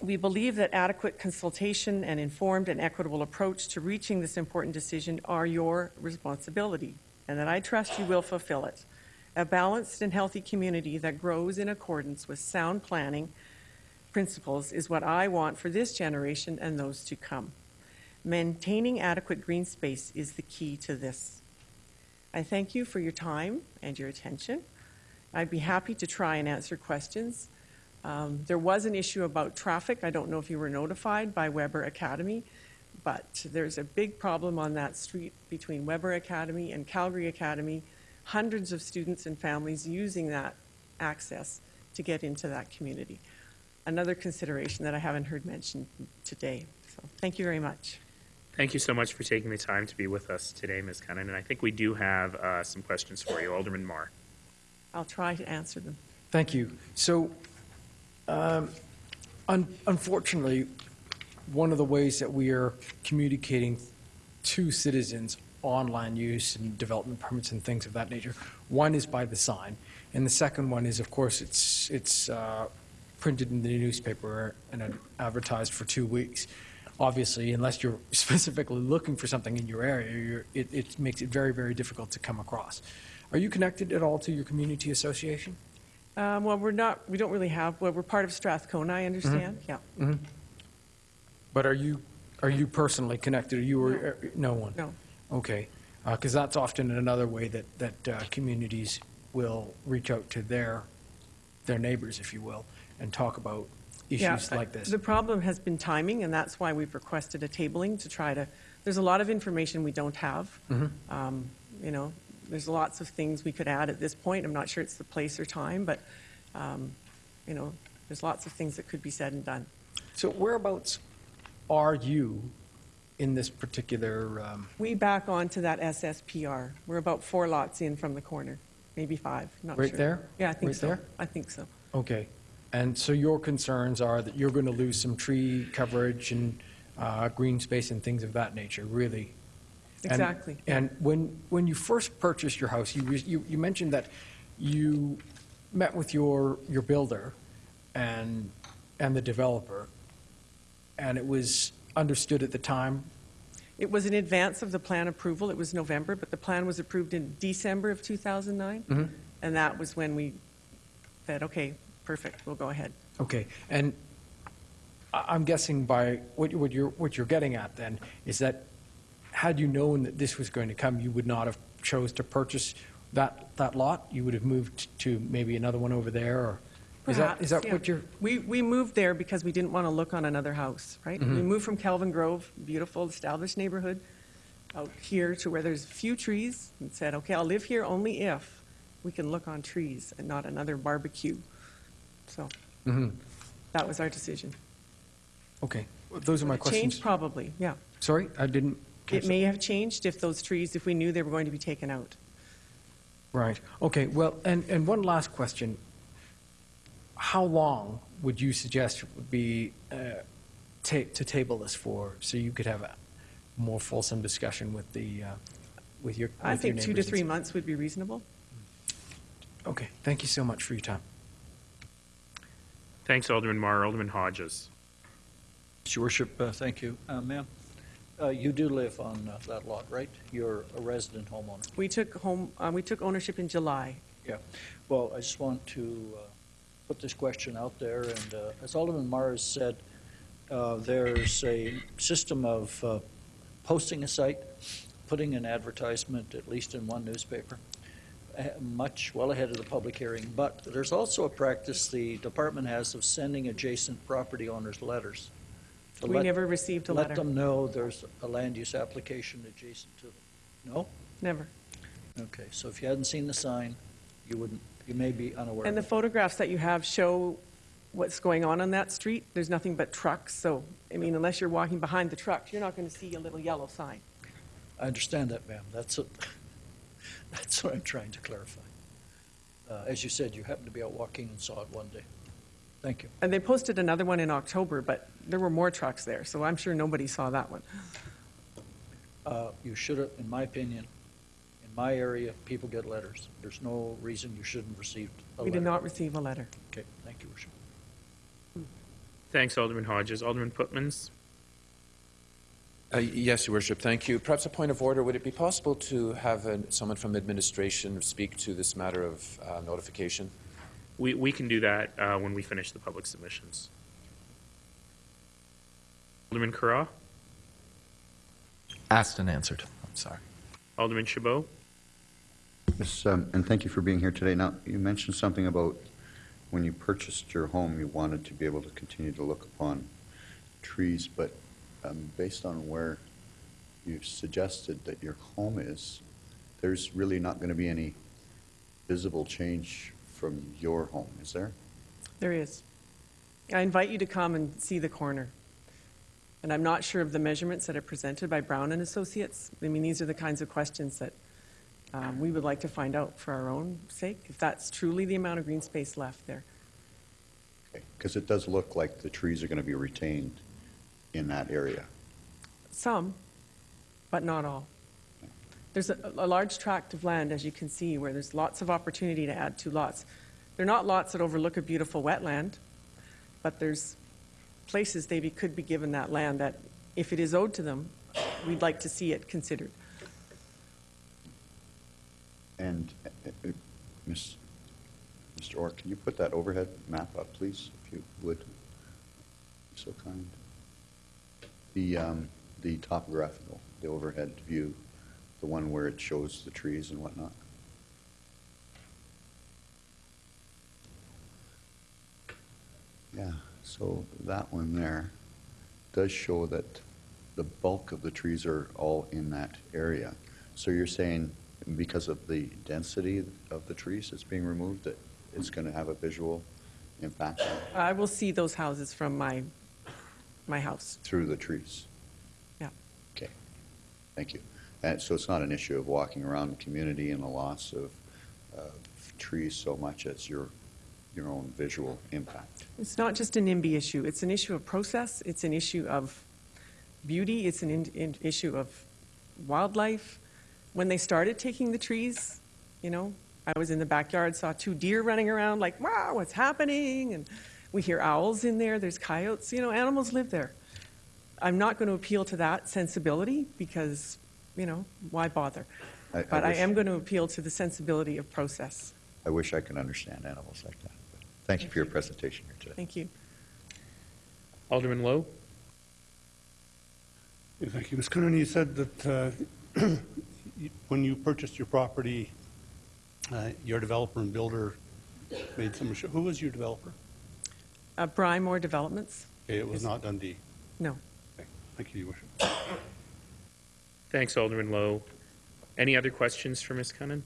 We believe that adequate consultation and informed and equitable approach to reaching this important decision are your responsibility, and that I trust you will fulfill it. A balanced and healthy community that grows in accordance with sound planning principles is what I want for this generation and those to come. Maintaining adequate green space is the key to this. I thank you for your time and your attention. I'd be happy to try and answer questions. Um, there was an issue about traffic. I don't know if you were notified by Webber Academy, but there's a big problem on that street between Webber Academy and Calgary Academy. Hundreds of students and families using that access to get into that community. Another consideration that I haven't heard mentioned today. So thank you very much. Thank you so much for taking the time to be with us today, Ms. Cunnin. And I think we do have uh, some questions for you. Alderman Mar. I'll try to answer them. Thank you. So, um, un- unfortunately, one of the ways that we are communicating to citizens on land use and development permits and things of that nature, one is by the sign, and the second one is, of course, it's it's uh, printed in the newspaper and advertised for two weeks. Obviously, unless you're [LAUGHS] specifically looking for something in your area, you're, it, it makes it very, very difficult to come across. Are you connected at all to your community association? Um, well, we're not. We don't really have. Well, we're part of Strathcona. I understand. Yeah. Mm-hmm. But are you are you personally connected? Are you or no, one? No. Okay, because that's often another way that that uh, communities will reach out to their their neighbors, if you will, and talk about issues Yeah, like this. The problem has been timing, and that's why we've requested a tabling to try to. There's a lot of information we don't have. Mhm. Um, you know, there's lots of things we could add at this point. I'm not sure it's the place or time, but um, you know, there's lots of things that could be said and done. So whereabouts are you in this particular? Um, We back onto that SSPR. We're about four lots in from the corner, maybe five. Not Right sure. there? Yeah, I think Right so. there? I think so. okay, and so your concerns are that you're going to lose some tree coverage and uh, green space and things of that nature. Really, Exactly. And when, when you first purchased your house, you, you, you mentioned that you met with your, your builder and, and the developer, and it was understood at the time, It was in advance of the plan approval. It was November, but the plan was approved in December of 2009. Mhm. And that was when we said, okay, perfect, we'll go ahead. Okay, and I- I'm guessing by, what you- what you're, what you're getting at then, is that had you known that this was going to come, you would not have chose to purchase that, that lot? You would have moved to maybe another one over there, or? Is that, is Perhaps, that yeah. what you're, We, we moved there because we didn't want to look on another house, right? We Mhm. moved from Kelvin Grove, beautiful, established neighborhood, out here to where there's a few trees, and said, okay, I'll live here only if we can look on trees and not another barbecue. So Mhm. that was our decision. okay, those are my Would it questions. Change probably, yeah. Sorry, I didn't catch It that. may have changed if those trees, if we knew they were going to be taken out. Right, okay, well, and, and one last question. How long would you suggest would be, uh, ta- to table this for, so you could have a more fulsome discussion with the, uh, with your, I with your think two to neighbors and three months would be reasonable. Okay, thank you so much for your time. Thanks, Alderman Mar. Alderman Hodges. Your worship, uh, thank you. Uh, Ma'am, uh, you do live on uh, that lot, right? You're a resident homeowner. We took home, uh, we took ownership in July. Yeah. Well, I just want to uh, put this question out there, and uh, as Alderman Mars said, uh, there's a system of uh, posting a site, putting an advertisement, at least in one newspaper, much well ahead of the public hearing. But there's also a practice the department has of sending adjacent property owners letters. to We let- never received a Let letter. them know there's a land use application adjacent to them. No? Never. Okay, so if you hadn't seen the sign, you wouldn't, you may be unaware. And the of it. photographs that you have show what's going on on that street. There's nothing but trucks, so, I mean, unless you're walking behind the trucks, you're not going to see a little yellow sign. I understand that, ma'am. That's, what- that's what I'm trying to clarify. Uh, As you said, you happened to be out walking and saw it one day. Thank you. And they posted another one in October, but there were more trucks there, so I'm sure nobody saw that one. Uh, You should have, in my opinion, in my area, people get letters. There's no reason you shouldn't have received a We letter. did not receive a letter. Okay, thank you, Worship. Thanks, Alderman Hodges. Alderman Pootmans. Uh, Yes, Your Worship, thank you. Perhaps a point of order, would it be possible to have uh, someone from administration speak to this matter of uh, notification? We, we can do that uh, when we finish the public submissions. Alderman Carra. Asked and answered. I'm sorry. Alderman Chabot. Yes, um, and thank you for being here today. Now, you mentioned something about when you purchased your home, you wanted to be able to continue to look upon trees, but um, based on where you've suggested that your home is, there's really not going to be any visible change from your home, is there? There is. I invite you to come and see the corner. And I'm not sure of the measurements that are presented by Brown and Associates. I mean, these are the kinds of questions that um, we would like to find out for our own sake, if that's truly the amount of green space left there. Because it does look like the trees are going to be retained in that area. Some, but not all. There's a, a large tract of land, as you can see, where there's lots of opportunity to add two lots. They're not lots that overlook a beautiful wetland, but there's places they be, could be given that land that, if it is owed to them, we'd like to see it considered. And, uh, uh, Ms. Mr. Orr, can you put that overhead map up, please, if you would? So kind. The, um, the topographical, the overhead view, the one where it shows the trees and whatnot. Yeah, so that one there does show that the bulk of the trees are all in that area. So you're saying because of the density of the trees that's being removed, that it's going to have a visual impact I will see those houses from my, my house. through the trees? Yeah. Okay, thank you. And so it's not an issue of walking around the community and the loss of, of trees so much as your, your own visual impact? It's not just a NIMBY issue. It's an issue of process. It's an issue of beauty. It's an in, in, issue of wildlife. When they started taking the trees, you know, I was in the backyard, saw two deer running around, like, wow, what's happening? And we hear owls in there, there's coyotes, you know, animals live there. I'm not going to appeal to that sensibility because, you know, why bother? I- I But I wish- am going to appeal to the sensibility of process. I wish I could understand animals like that. but Thank you for your presentation here today. Thank you. Alderman Lowe? Yeah, Thank you. Ms. Coonan, you said that uh, [CLEARS THROAT] when you purchased your property, uh, your developer and builder made some, assu- who was your developer? Uh, Brymore Developments? Okay, It was not Dundee. No. Okay, Thank you, Your Worship. Thanks, Alderman Lowe. Any other questions for Ms. Cunnin?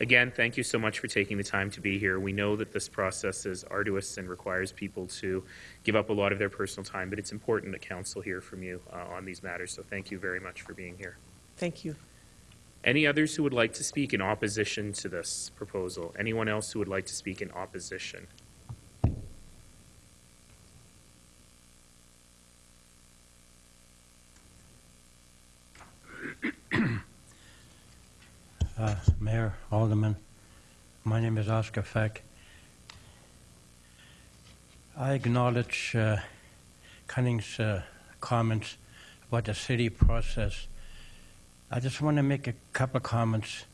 Again, thank you so much for taking the time to be here. We know that this process is arduous and requires people to give up a lot of their personal time, but it's important that council hear from you uh, on these matters, so thank you very much for being here. Thank you. Any others who would like to speak in opposition to this proposal? Anyone else who would like to speak in opposition? Uh, Mayor, Alderman, my name is Oscar Feck. I acknowledge uh, Cunnin's uh, comments about the city process. I just want to make a couple of comments.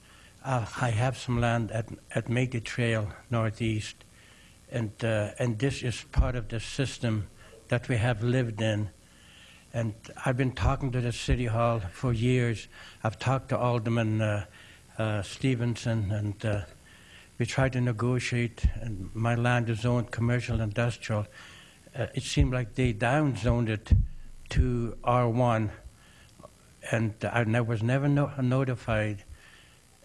Uh, I have some land at, at Métis Trail Northeast, and, uh, and this is part of the system that we have lived in. And I've been talking to the City Hall for years. I've talked to Alderman uh, Stevenson, and uh, we tried to negotiate, and my land is zoned commercial industrial. Uh, it seemed like they downzoned it to R1, and I was never no- notified.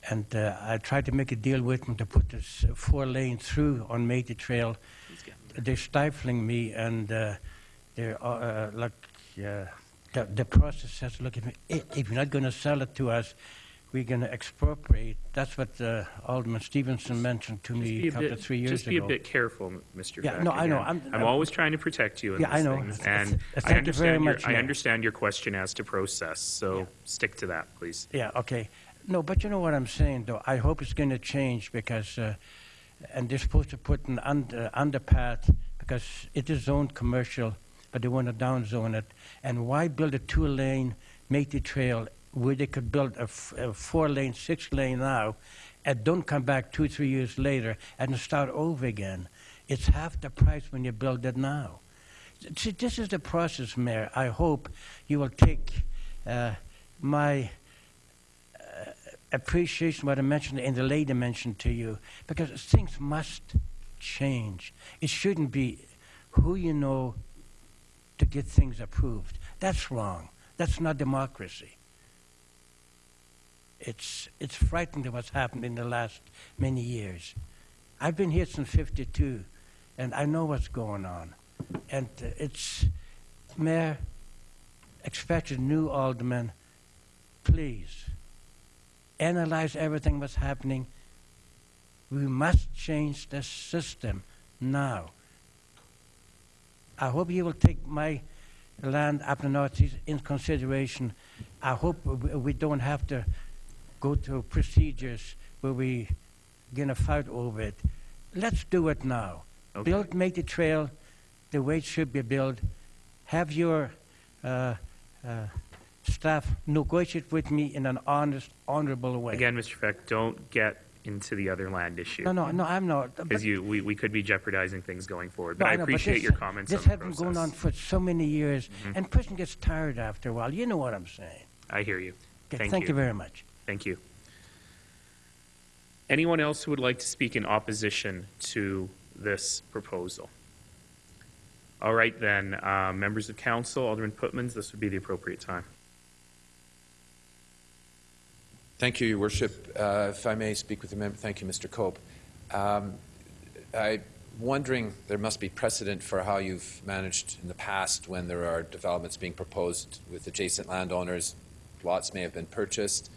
And I tried to make a deal with them to put this four lane through on Métis Trail. They're stifling me, and they're like the, the process says, look, if, if you're not going to sell it to us, we're going to expropriate. That's what uh, Alderman Stevenson mentioned to Just me be a couple bit- of three years Just be ago. a bit careful, Mr. Yeah, Beck. no, I know. Again, I'm- I'm always trying to protect you in Yeah, I know. things. Th- And I thank you very understand your, much, I understand your question as to process, so stick to that, please. Yeah, okay. No, but you know what I'm saying, though. I hope it's going to change because, uh, and they're supposed to put an under, underpath because it is zoned commercial, but they want to downzone it. And why build a two-lane Métis Trail where they could build a, f- a four-lane, six-lane now, and don't come back two, three years later and start over again? It's half the price when you build it now. See, this is the process, Mayor. I hope you will take uh, my uh, appreciation what I mentioned and the lady mentioned to you, because things must change. It shouldn't be who you know to get things approved. That's wrong. That's not democracy. It's, it's frightening what's happened in the last many years. I've been here since 52, and I know what's going on. And uh, it's, Mayor, expect a new alderman, please, analyze everything that's happening. We must change the system now. I hope you will take my land up the in consideration. I hope we don't have to go through procedures where we're gonna fight over it. Let's do it now. Okay. Build, make the trail the way it should be built. Have your uh, uh, staff negotiate with me in an honest, honorable way. Again, Mr. Feck, don't get into the other land issue. No, no, no, I'm not. Because you, we, we could be jeopardizing things going forward. But No, I know, appreciate this- your comments on This has been going on for so many years, Mhm. and person gets tired after a while. You know what I'm saying. I hear you. Okay, Thank, thank you very much. Thank you. Anyone else who would like to speak in opposition to this proposal? All right, then, uh, members of council, Alderman Pootmans, this would be the appropriate time. Thank you, Your Worship. Uh, If I may speak with the member, thank you, Mr. Cope. Um, I'm wondering, there must be precedent for how you've managed in the past when there are developments being proposed with adjacent landowners. Lots may have been purchased,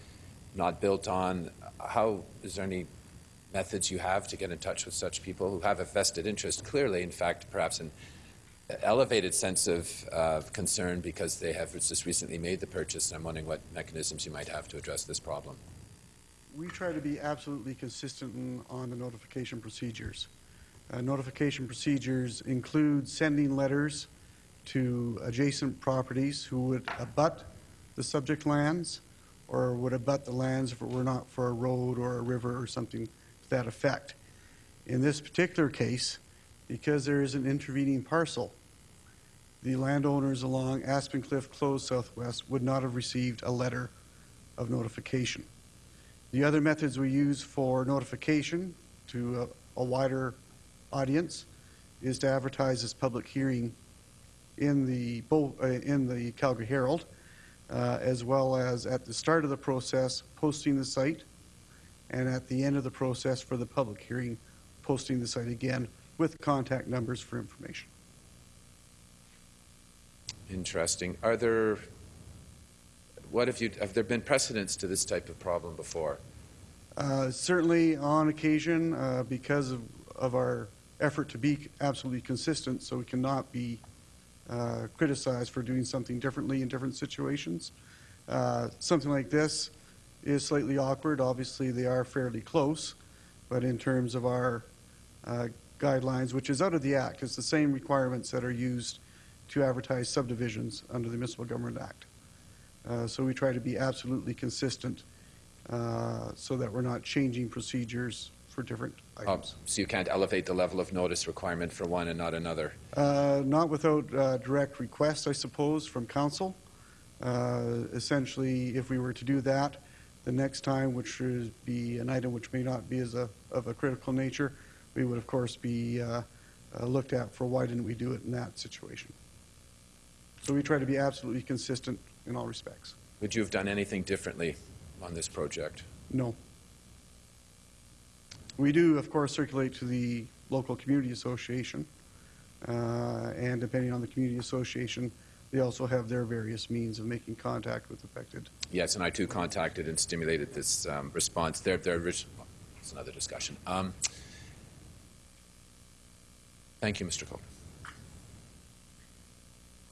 not built on. How, is there any methods you have to get in touch with such people who have a vested interest, clearly, in fact, perhaps an elevated sense of uh, concern because they have just recently made the purchase, and I'm wondering what mechanisms you might have to address this problem. We try to be absolutely consistent on the notification procedures. Uh, Notification procedures include sending letters to adjacent properties who would abut the subject lands or would abut the lands if it were not for a road or a river or something to that effect. In this particular case, because there is an intervening parcel, the landowners along Aspen Cliff Close Southwest would not have received a letter of notification. The other methods we use for notification to a, a wider audience is to advertise this public hearing in the, uh, in the Calgary Herald, uh, as well as at the start of the process, posting the site, and at the end of the process for the public hearing, posting the site again with contact numbers for information. Interesting. Are there, what have you, have there been precedents to this type of problem before? Uh, Certainly, on occasion, uh, because of, of our effort to be absolutely consistent, so we cannot be uh, criticized for doing something differently in different situations. Uh, Something like this is slightly awkward. Obviously, they are fairly close, but in terms of our uh, guidelines, which is out of the Act, it's the same requirements that are used to advertise subdivisions under the Municipal Government Act. Uh, So we try to be absolutely consistent uh, so that we're not changing procedures for different Oh. So you can't elevate the level of notice requirement for one and not another? Uh, Not without uh, direct request, I suppose, from council. Uh, Essentially, if we were to do that, the next time, which would be an item which may not be as a, of a critical nature, we would, of course, be uh, uh, looked at for why didn't we do it in that situation. So we try to be absolutely consistent in all respects. Would you have done anything differently on this project? No. We do, of course, circulate to the local community association, uh, and depending on the community association, they also have their various means of making contact with affected. Yes, and I too contacted and stimulated this um, response. Their, their, orig- it's another discussion. Um, Thank you, Mr. Cope.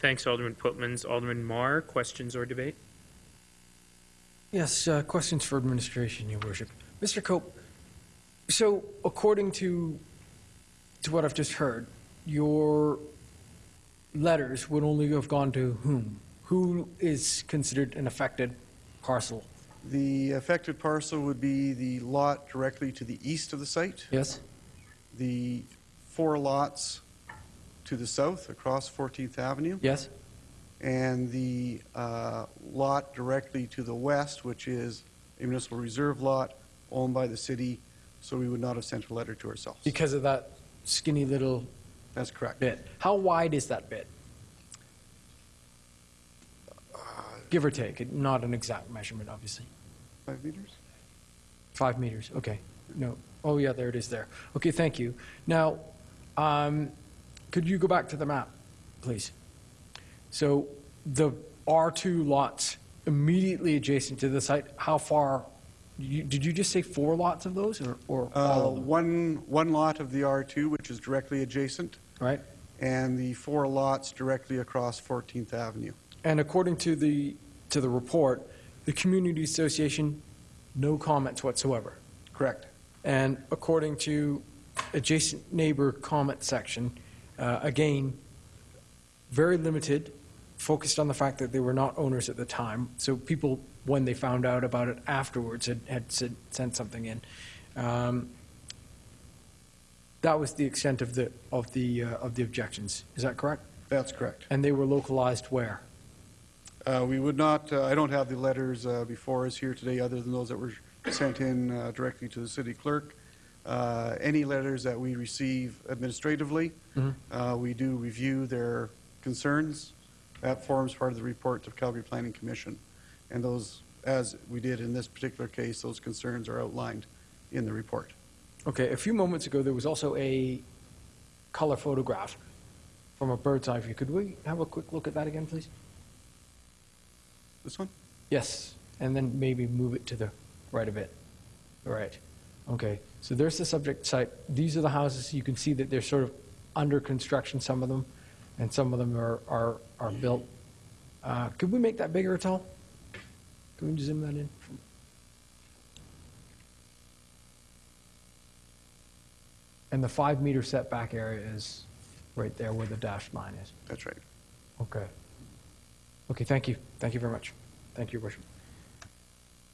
Thanks, Alderman Pootmans. Alderman Mar, questions or debate? Yes, uh, questions for administration, Your Worship. Mr. Cope, so according to, to what I've just heard, your letters would only have gone to whom? Who is considered an affected parcel? The affected parcel would be the lot directly to the east of the site. Yes. The four lots to the south across 14th Avenue. Yes. And the uh, lot directly to the west, which is a municipal reserve lot owned by the city, so we would not have sent a letter to ourselves. Because of that skinny little That's correct. bit. How wide is that bit? Give or take, not an exact measurement, obviously. Five meters? Five meters, okay. No, oh yeah, there it is there. Okay, thank you. Now, um, could you go back to the map, please? So the R2 lots immediately adjacent to the site, how far, you- did you just say four lots of those, or, or Uh, all of them? One, one lot of the R2, which is directly adjacent, Right? and the four lots directly across 14th Avenue. And according to the, to the report, the community association, no comments whatsoever. Correct. And according to adjacent neighbor comment section, uh, again, very limited, focused on the fact that they were not owners at the time. So people, when they found out about it afterwards, had, had said, sent something in. Um, that was the extent of the, of the, uh, of the objections. Is that correct? That's correct. And they were localized where? Uh, We would not, uh, I don't have the letters uh, before us here today, other than those that were sent in uh, directly to the city clerk. Uh, Any letters that we receive administratively, Mhm. uh, we do review their concerns. That forms part of the report to Calgary Planning Commission. And those, as we did in this particular case, those concerns are outlined in the report. Okay, a few moments ago, there was also a color photograph from a bird's eye view. Could we have a quick look at that again, please? This one? Yes, and then maybe move it to the right a bit. All right. Okay, so there's the subject site. These are the houses. You can see that they're sort of under construction, some of them. and some of them are, are, are built. Uh, Could we make that bigger at all? Can we zoom that in? And the five-meter setback area is right there where the dashed line is? That's right. Okay. Okay, thank you. Thank you very much. Thank you, Your Worship.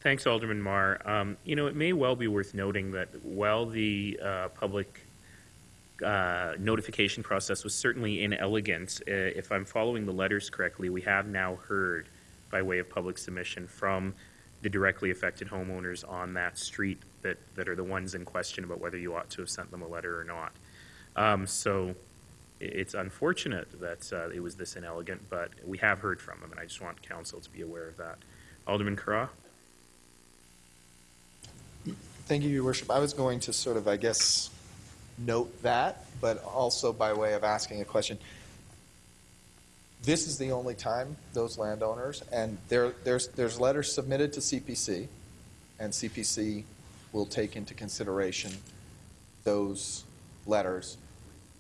Thanks, Alderman Mar. Um, You know, it may well be worth noting that while the uh, public uh, notification process was certainly inelegant, uh, if I'm following the letters correctly, we have now heard, by way of public submission, from the directly affected homeowners on that street that, that are the ones in question about whether you ought to have sent them a letter or not. Um, So it's unfortunate that uh, it was this inelegant, but we have heard from them, and I just want council to be aware of that. Alderman Carra? Thank you, Your Worship. I was going to sort of, I guess, note that, but also by way of asking a question. This is the only time those landowners, and there, there's, there's letters submitted to CPC, and CPC will take into consideration those letters.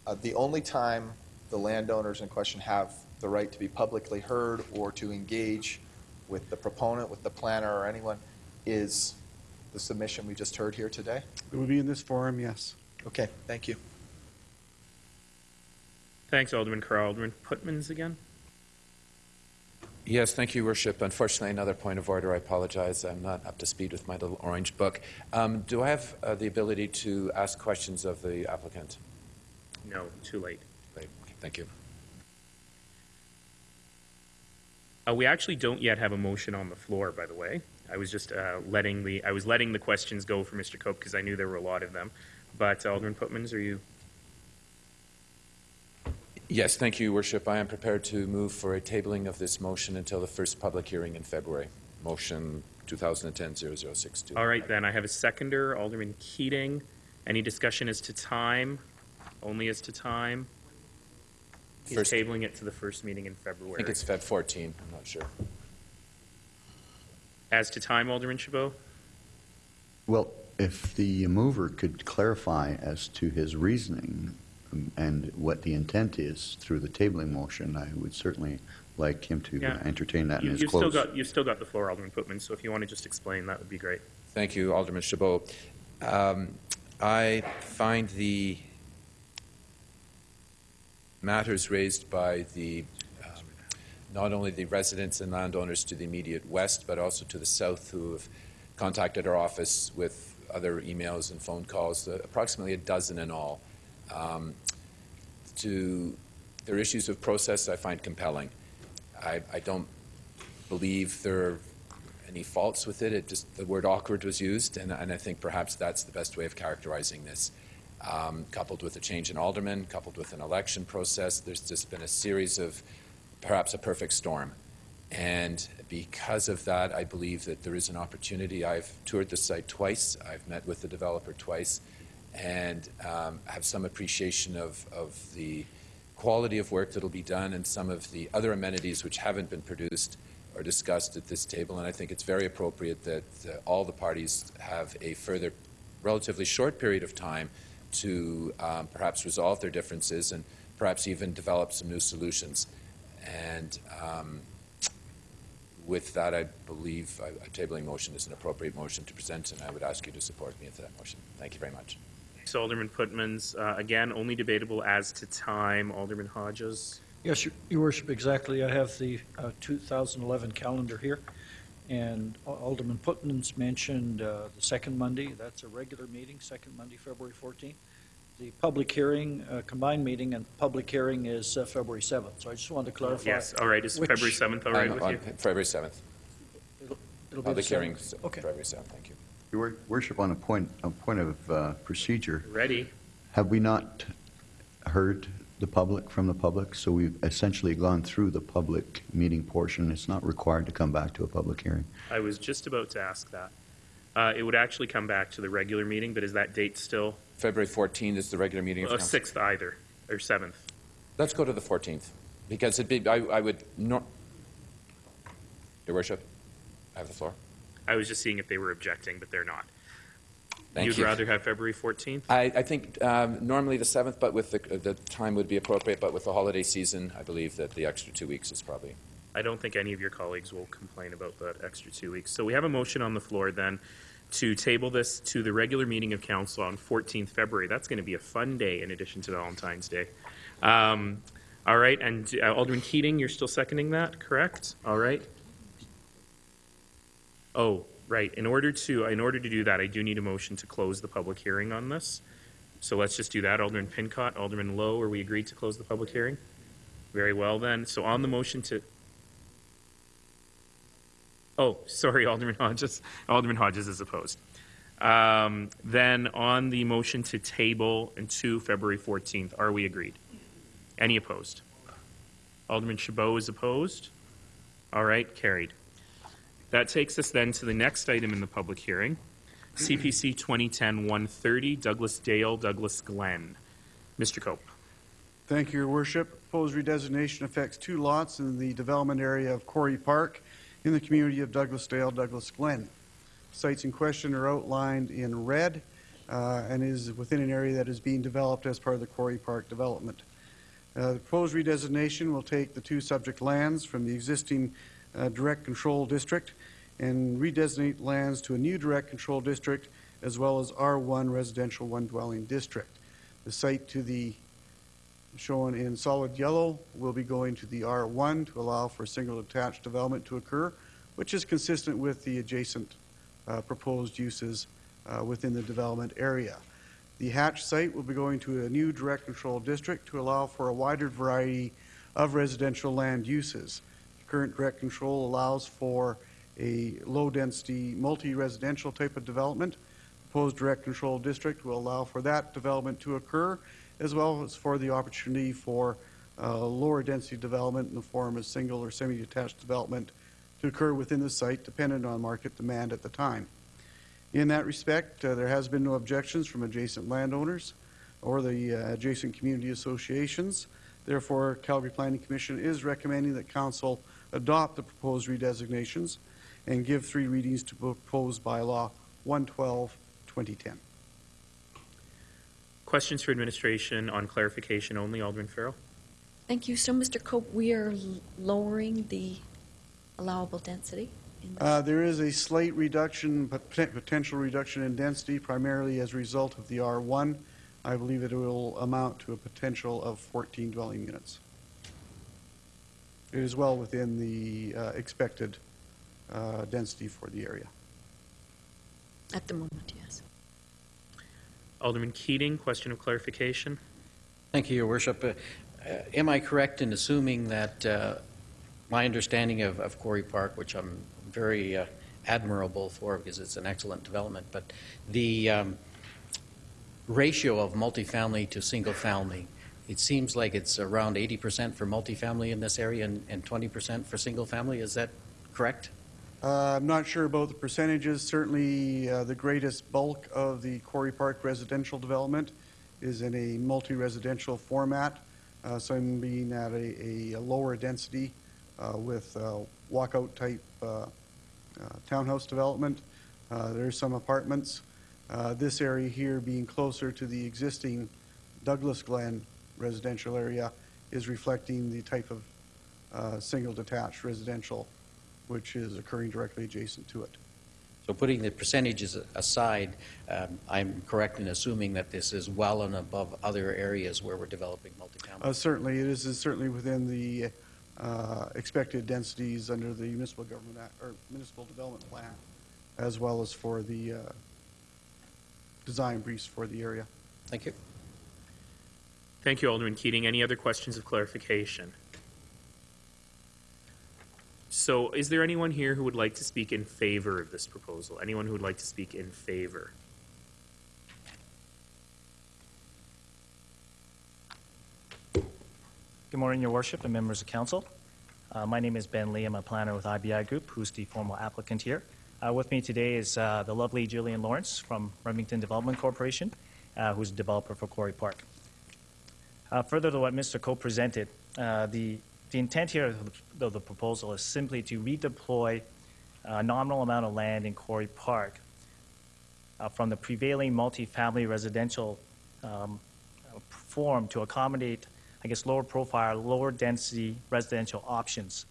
Uh, the only time the landowners in question have the right to be publicly heard or to engage with the proponent, with the planner, or anyone is the submission we just heard here today? It would be in this forum, yes. Okay, thank you. Thanks, Alderman Carr. Alderman Pootmans again? Yes, thank you, Worship. Unfortunately, another point of order. I apologize. I'm not up to speed with my little orange book. Um, do I have uh, the ability to ask questions of the applicant? No, too late. Thank you. Uh, we actually don't yet have a motion on the floor, by the way. I was just uh, letting the I was letting the questions go for Mr. Cope because I knew there were a lot of them. But Alderman Pootmans, are you? Yes, thank you, Worship. I am prepared to move for a tabling of this motion until the first public hearing in February. Motion 2010-0062. All right, then I have a seconder, Alderman Keating. Any discussion as to time? Only as to time. He's First- tabling it to the first meeting in February. I think it's Feb 14. I'm not sure. As to time, Alderman Chabot. Well, if the mover could clarify as to his reasoning and what the intent is through the tabling motion, I would certainly like him to Yeah. entertain that in You, his you've still close. got you've still got the floor, Alderman Pootman. So if you want to just explain, that would be great. Thank you, Alderman Chabot. Um, I find the matters raised by the, um, not only the residents and landowners to the immediate west, but also to the south who have contacted our office with other emails and phone calls, uh, approximately a dozen in all. Um, to their issues of process, I find compelling. I, I don't believe there are any faults with it. It just the word awkward was used, and, and I think perhaps that's the best way of characterizing this. Um, coupled with a change in alderman, coupled with an election process, there's just been a series of perhaps a perfect storm. And because of that, I believe that there is an opportunity. I've toured the site twice. I've met with the developer twice, and um, have some appreciation of, of the quality of work that'll be done and some of the other amenities which haven't been produced or discussed at this table. And I think it's very appropriate that uh, all the parties have a further, relatively short period of time to um, perhaps resolve their differences and perhaps even develop some new solutions. And um, with that, I believe a a tabling motion is an appropriate motion to present, and I would ask you to support me into that motion. Thank you very much. Thanks, Alderman Putmans. Uh, again, only debatable as to time. Alderman Hodges. Yes, Your- Your Worship, exactly. I have the uh, 2011 calendar here, and Alderman Pootmans' mentioned uh, the second Monday, that's a regular meeting, second Monday, February 14th. The public hearing, uh, combined meeting, and public hearing is uh, February 7th, so I just wanted to clarify. Yes, all right. Is which- February 7th all right On- with on you? February 7th. It'll be the Public hearing, 7th. Okay. February 7th, thank you. Your worship, on a point, a point of uh, procedure, Ready. have we not heard the public from the public? So we've essentially gone through the public meeting portion. It's not required to come back to a public hearing. I was just about to ask that. Uh, it would actually come back to the regular meeting, but is that date still? February 14th is the regular meeting of Uh, council. 6th either, or 7th. Let's go to the 14th, because it'd be, I, I would, not, Your Worship, I have the floor. I was just seeing if they were objecting, but they're not. Thank You'd you. rather have February 14th? I, I think um, normally the 7th, but with the, the time would be appropriate, but with the holiday season, I believe that the extra two weeks is probably. I don't think any of your colleagues will complain about that extra two weeks. So we have a motion on the floor then to table this to the regular meeting of council on 14th February. That's going to be a fun day in addition to Valentine's Day. Um, all right, and uh, Alderman Keating, you're still seconding that, correct? All right. Oh, right. In order to in order to do that, I do need a motion to close the public hearing on this. So let's just do that. Alderman Pincott, Alderman Lowe, are we agreed to close the public hearing? Very well then. So on the motion to Oh, sorry, Alderman Hodges. Alderman Hodges is opposed. Um, then on the motion to table until February 14th, are we agreed? Any opposed? Alderman Chabot is opposed. All right, carried. That takes us then to the next item in the public hearing, CPC 2010-130, Douglasdale, Douglas Glen. Mr. Cope. Thank you, Your Worship. Proposed redesignation affects two lots in the development area of Quarry Park in the community of Douglasdale, Douglas Glen. Sites in question are outlined in red uh, and is within an area that is being developed as part of the Quarry Park development. Uh, The proposed redesignation will take the two subject lands from the existing uh, direct control district and redesignate lands to a new direct control district as well as R1 residential one dwelling district. The site to the shown in solid yellow will be going to the R1 to allow for single detached development to occur, which is consistent with the adjacent uh, proposed uses uh, within the development area. The Hatch site will be going to a new direct control district to allow for a wider variety of residential land uses. The current direct control allows for a low-density, multi-residential type of development. Proposed direct control district will allow for that development to occur, as well as for the opportunity for uh, lower density development in the form of single or semi-detached development to occur within the site, dependent on market demand at the time. In that respect, uh, there has been no objections from adjacent landowners or the uh, adjacent community associations. Therefore, Calgary Planning Commission is recommending that council adopt the proposed redesignations and give three readings to proposed bylaw 112, 2010. Questions for administration on clarification only, Alderman Farrell? Thank you. So, Mr. Cope, we are lowering the allowable density? in the- Uh, There is a slight reduction, but potential reduction in density primarily as a result of the R1. I believe it will amount to a potential of 14 dwelling units. It is well within the uh, expected uh, density for the area. At the moment, yes. Alderman Keating, question of clarification? Thank you, Your Worship. Uh, uh, Am I correct in assuming that uh, my understanding of of Quarry Park, which I'm very uh, admirable for because it's an excellent development, but the um, ratio of multifamily to single-family, it seems like it's around 80% for multifamily in this area and and 20% for single-family. Is that correct? Uh, I'm not sure about the percentages. Certainly, uh, the greatest bulk of the Quarry Park residential development is in a multi-residential format, uh, some being at a, a lower density uh, with uh, walkout-type uh, uh, townhouse development. There's some apartments. This area here being closer to the existing Douglas Glen residential area is reflecting the type of uh, single-detached residential which is occurring directly adjacent to it. So putting the percentages aside, um, I'm correct in assuming that this is well and above other areas where we're developing multifamily? Uh, Certainly, it is is certainly within the uh, expected densities under the municipal government, act- or municipal development plan, as well as for the uh, design briefs for the area. Thank you. Thank you, Alderman Keating. Any other questions of clarification? So is there anyone here who would like to speak in favor of this proposal? Anyone who would like to speak in favor? Good morning, Your Worship and members of council. Uh, my name is Ben Lee. I'm a planner with IBI Group, who's the formal applicant here. Uh, with me today is uh, the lovely Jillian Lawrence from Remington Development Corporation, uh, who's a developer for Quarry Park. Uh, further to what Mr. Coe presented, uh, the, the intent here of the, proposal is simply to redeploy a nominal amount of land in Quarry Park uh, from the prevailing multifamily residential um, form to accommodate, I guess, lower profile, lower density residential options.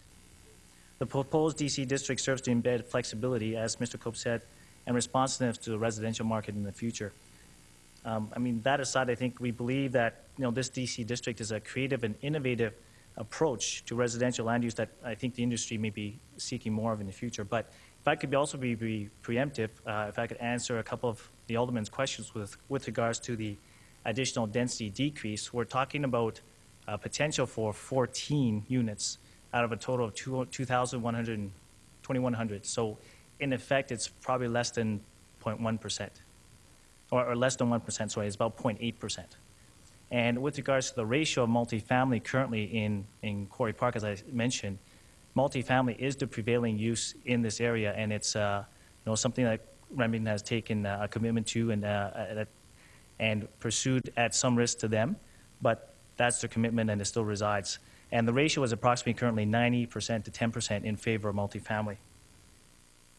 The proposed DC district serves to embed flexibility, as Mr. Cope said, and responsiveness to the residential market in the future. Um, I mean, that aside, I think we believe that, you know, this DC district is a creative and innovative approach to residential land use that I think the industry may be seeking more of in the future. But if I could also be, be preemptive, uh, if I could answer a couple of the alderman's questions with, with regards to the additional density decrease, we're talking about uh, potential for 14 units out of a total of 2 2,100, 2,100. So in effect, it's probably less than 0.1%, or, or less than 1%, sorry, it's about 0.8%. And with regards to the ratio of multifamily currently in, in Quarry Park, as I mentioned, multifamily is the prevailing use in this area, and it's uh, you know something that Remington has taken uh, a commitment to and uh, and pursued at some risk to them, but that's their commitment and it still resides. And the ratio is approximately currently 90% to 10% in favor of multifamily.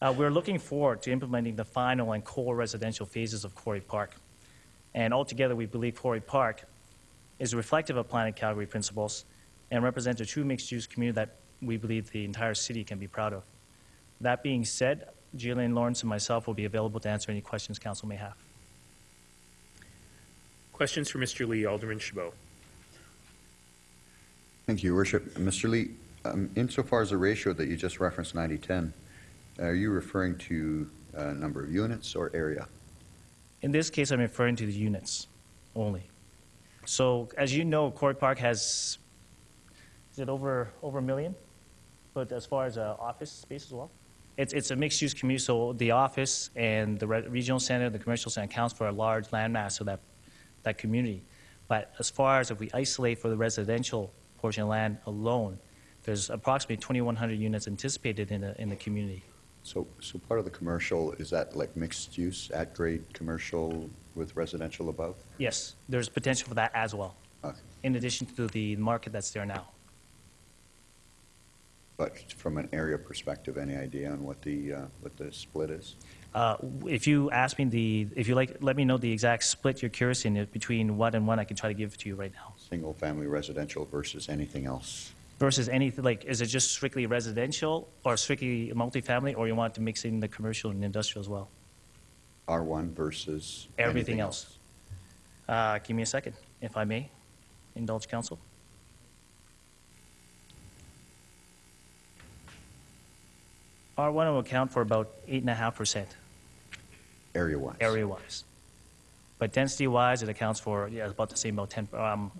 Uh, we're looking forward to implementing the final and core residential phases of Quarry Park. And altogether, we believe Quarry Park is reflective of Plan It Calgary principles and represents a true mixed-use community that we believe the entire city can be proud of. That being said, Jillian Lawrence and myself will be available to answer any questions council may have. Questions for Mr. Lee, Alderman Chabot. Thank you, Your Worship. Mr. Lee, um, insofar as the ratio that you just referenced, 90-10, are you referring to uh, number of units or area? In this case, I'm referring to the units only. So, as you know, Quarry Park has, is it over, over a million? But as far as uh, office space as well? It's, it's a mixed-use community, so the office and the re- regional center, the commercial center accounts for a large landmass of that, that community. But as far as if we isolate for the residential portion of land alone, there's approximately 2,100 units anticipated in the, in the community. So, so part of the commercial, is that like mixed use, at-grade commercial with residential above? Yes, there's potential for that as well, Okay. in addition to the market that's there now. But from an area perspective, any idea on what the, uh, what the split is? Uh, If you ask me the, if you like, let me know the exact split you're curious in it between what and what, I can try to give it to you right now. Single-family residential versus anything else? Versus anything, like, is it just strictly residential or strictly multifamily, or you want to mix in the commercial and industrial as well? R1 versus Everything else. Uh, Give me a second, if I may, indulge counsel. R1 will account for about 8.5%. Area-wise? area-wise. But density-wise, it accounts for, yeah, about the same, about 10, um,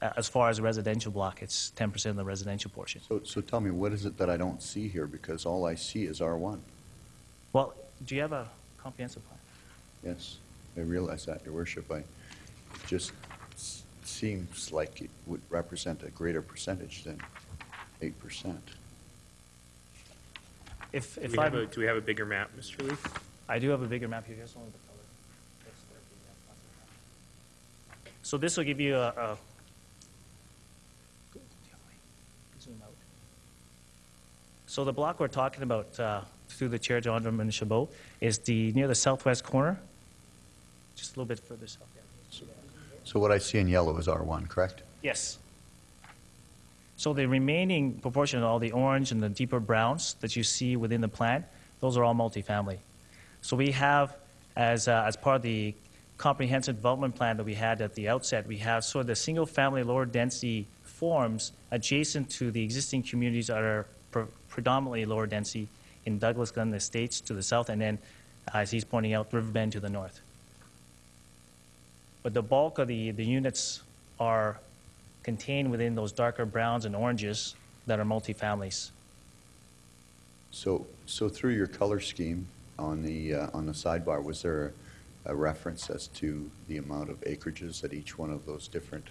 as far as residential block, it's 10% of the residential portion. So, so tell me, what is it that I don't see here? Because all I see is R1. Well, do you have a comprehensive plan? Yes, I realize that, Your Worship. I, it just s- seems like it would represent a greater percentage than 8%. If, Do if we have I, a, do we have a bigger map, Mr. Lee? I do have a bigger map here, here's one of the color. So this will give you a, a zoom out. So the block we're talking about, uh, through the chair, John Alderman Chabot, is the, near the southwest corner, just a little bit further south. So what I see in yellow is R1, correct? Yes. So the remaining proportion, all the orange and the deeper browns that you see within the plant, those are all multifamily. So we have, as, uh, as part of the comprehensive development plan that we had at the outset, we have sort of the single-family lower density forms adjacent to the existing communities that are pre- predominantly lower density in Douglas Glen Estates to the south, and then, as he's pointing out, Riverbend to the north. But the bulk of the, the units are contained within those darker browns and oranges that are multifamilies. So, so through your color scheme on the, uh, on the sidebar, was there a reference as to the amount of acreages that each one of those different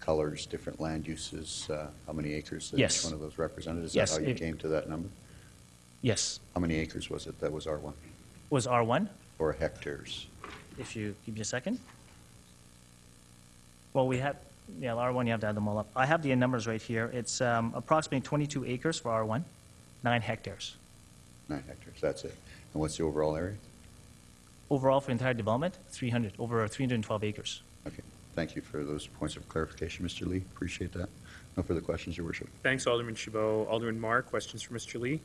colors, different land uses, uh, how many acres that Yes. each one of those represented? Is Yes, that how you it- came to that number? Yes. How many acres was it that was R1? Was R1? Or hectares? If you give me a second. Well, we have, yeah, R1, you have to add them all up. I have the numbers right here. It's um, approximately 22 acres for R1, nine hectares. Nine hectares, that's it. And what's the overall area? overall for entire development, 300, over 312 acres. Okay, thank you for those points of clarification, Mr. Lee. Appreciate that. No further questions, Your Worship. Thanks, Alderman Chabot. Alderman Mar, questions for Mr. Lee?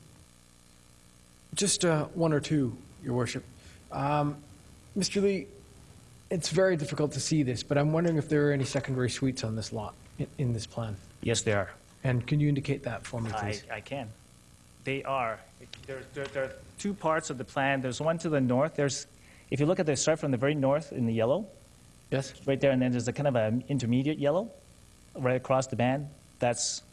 Just uh, one or two, Your Worship. Um, Mr. Lee, it's very difficult to see this, but I'm wondering if there are any secondary suites on this lot, in, in this plan. Yes, there are. And can you indicate that for me, I, please? I can. They are. There, there, there are two parts of the plan. There's one to the north. There's, if you look at the start from the very north in the yellow. Yes. Right there, and then there's a kind of an intermediate yellow, right across the band. That's.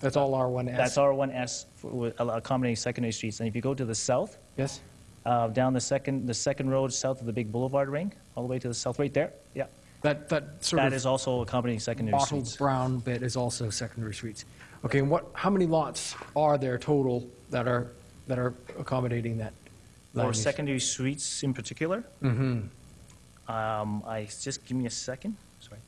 That's all R1S. That's R1S for, with accommodating secondary streets. And if you go to the south. Yes. Uh, down the second, the second road south of the big boulevard ring, all the way to the south, right there. Yeah. That, that sort That of is also accommodating secondary bottled suites. brown bit is also secondary suites. Okay, and what, how many lots are there total that are, that are accommodating that? Or secondary suites in particular, Mm-hmm. um, I, just give me a second, sorry.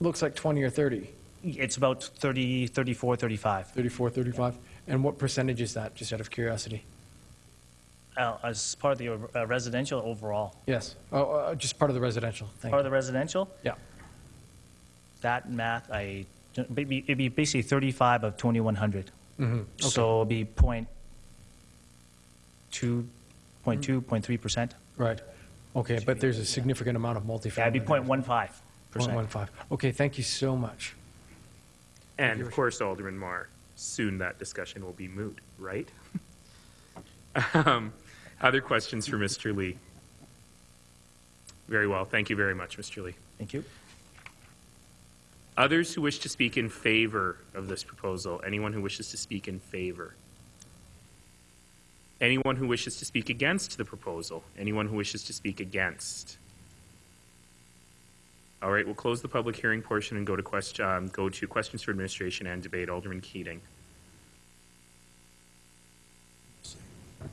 Looks like 20 or 30. It's about 30, 34, 35. 34, 35? And what percentage is that, just out of curiosity? Uh, as part of the uh, residential overall. Yes, oh, uh, just part of the residential, thank Part you. of the residential? Yeah. That math, I, it'd be, it'd be basically 35 of 2,100. Mm -hmm. okay. So it'd be point two, point two, point three percent. Right, okay, but there's a significant amount of multifamily. Yeah, it'd be point one five percent. 0.15. Okay, thank you so much. And of course, Alderman Mar, soon that discussion will be moot, right? um, other questions for Mr. Lee? Very well. Thank you very much, Mr. Lee. Thank you. Others who wish to speak in favor of this proposal? Anyone who wishes to speak in favor? Anyone who wishes to speak against the proposal? Anyone who wishes to speak against? All right, we'll close the public hearing portion and go to question, um, go to questions for administration and debate. Alderman Keating.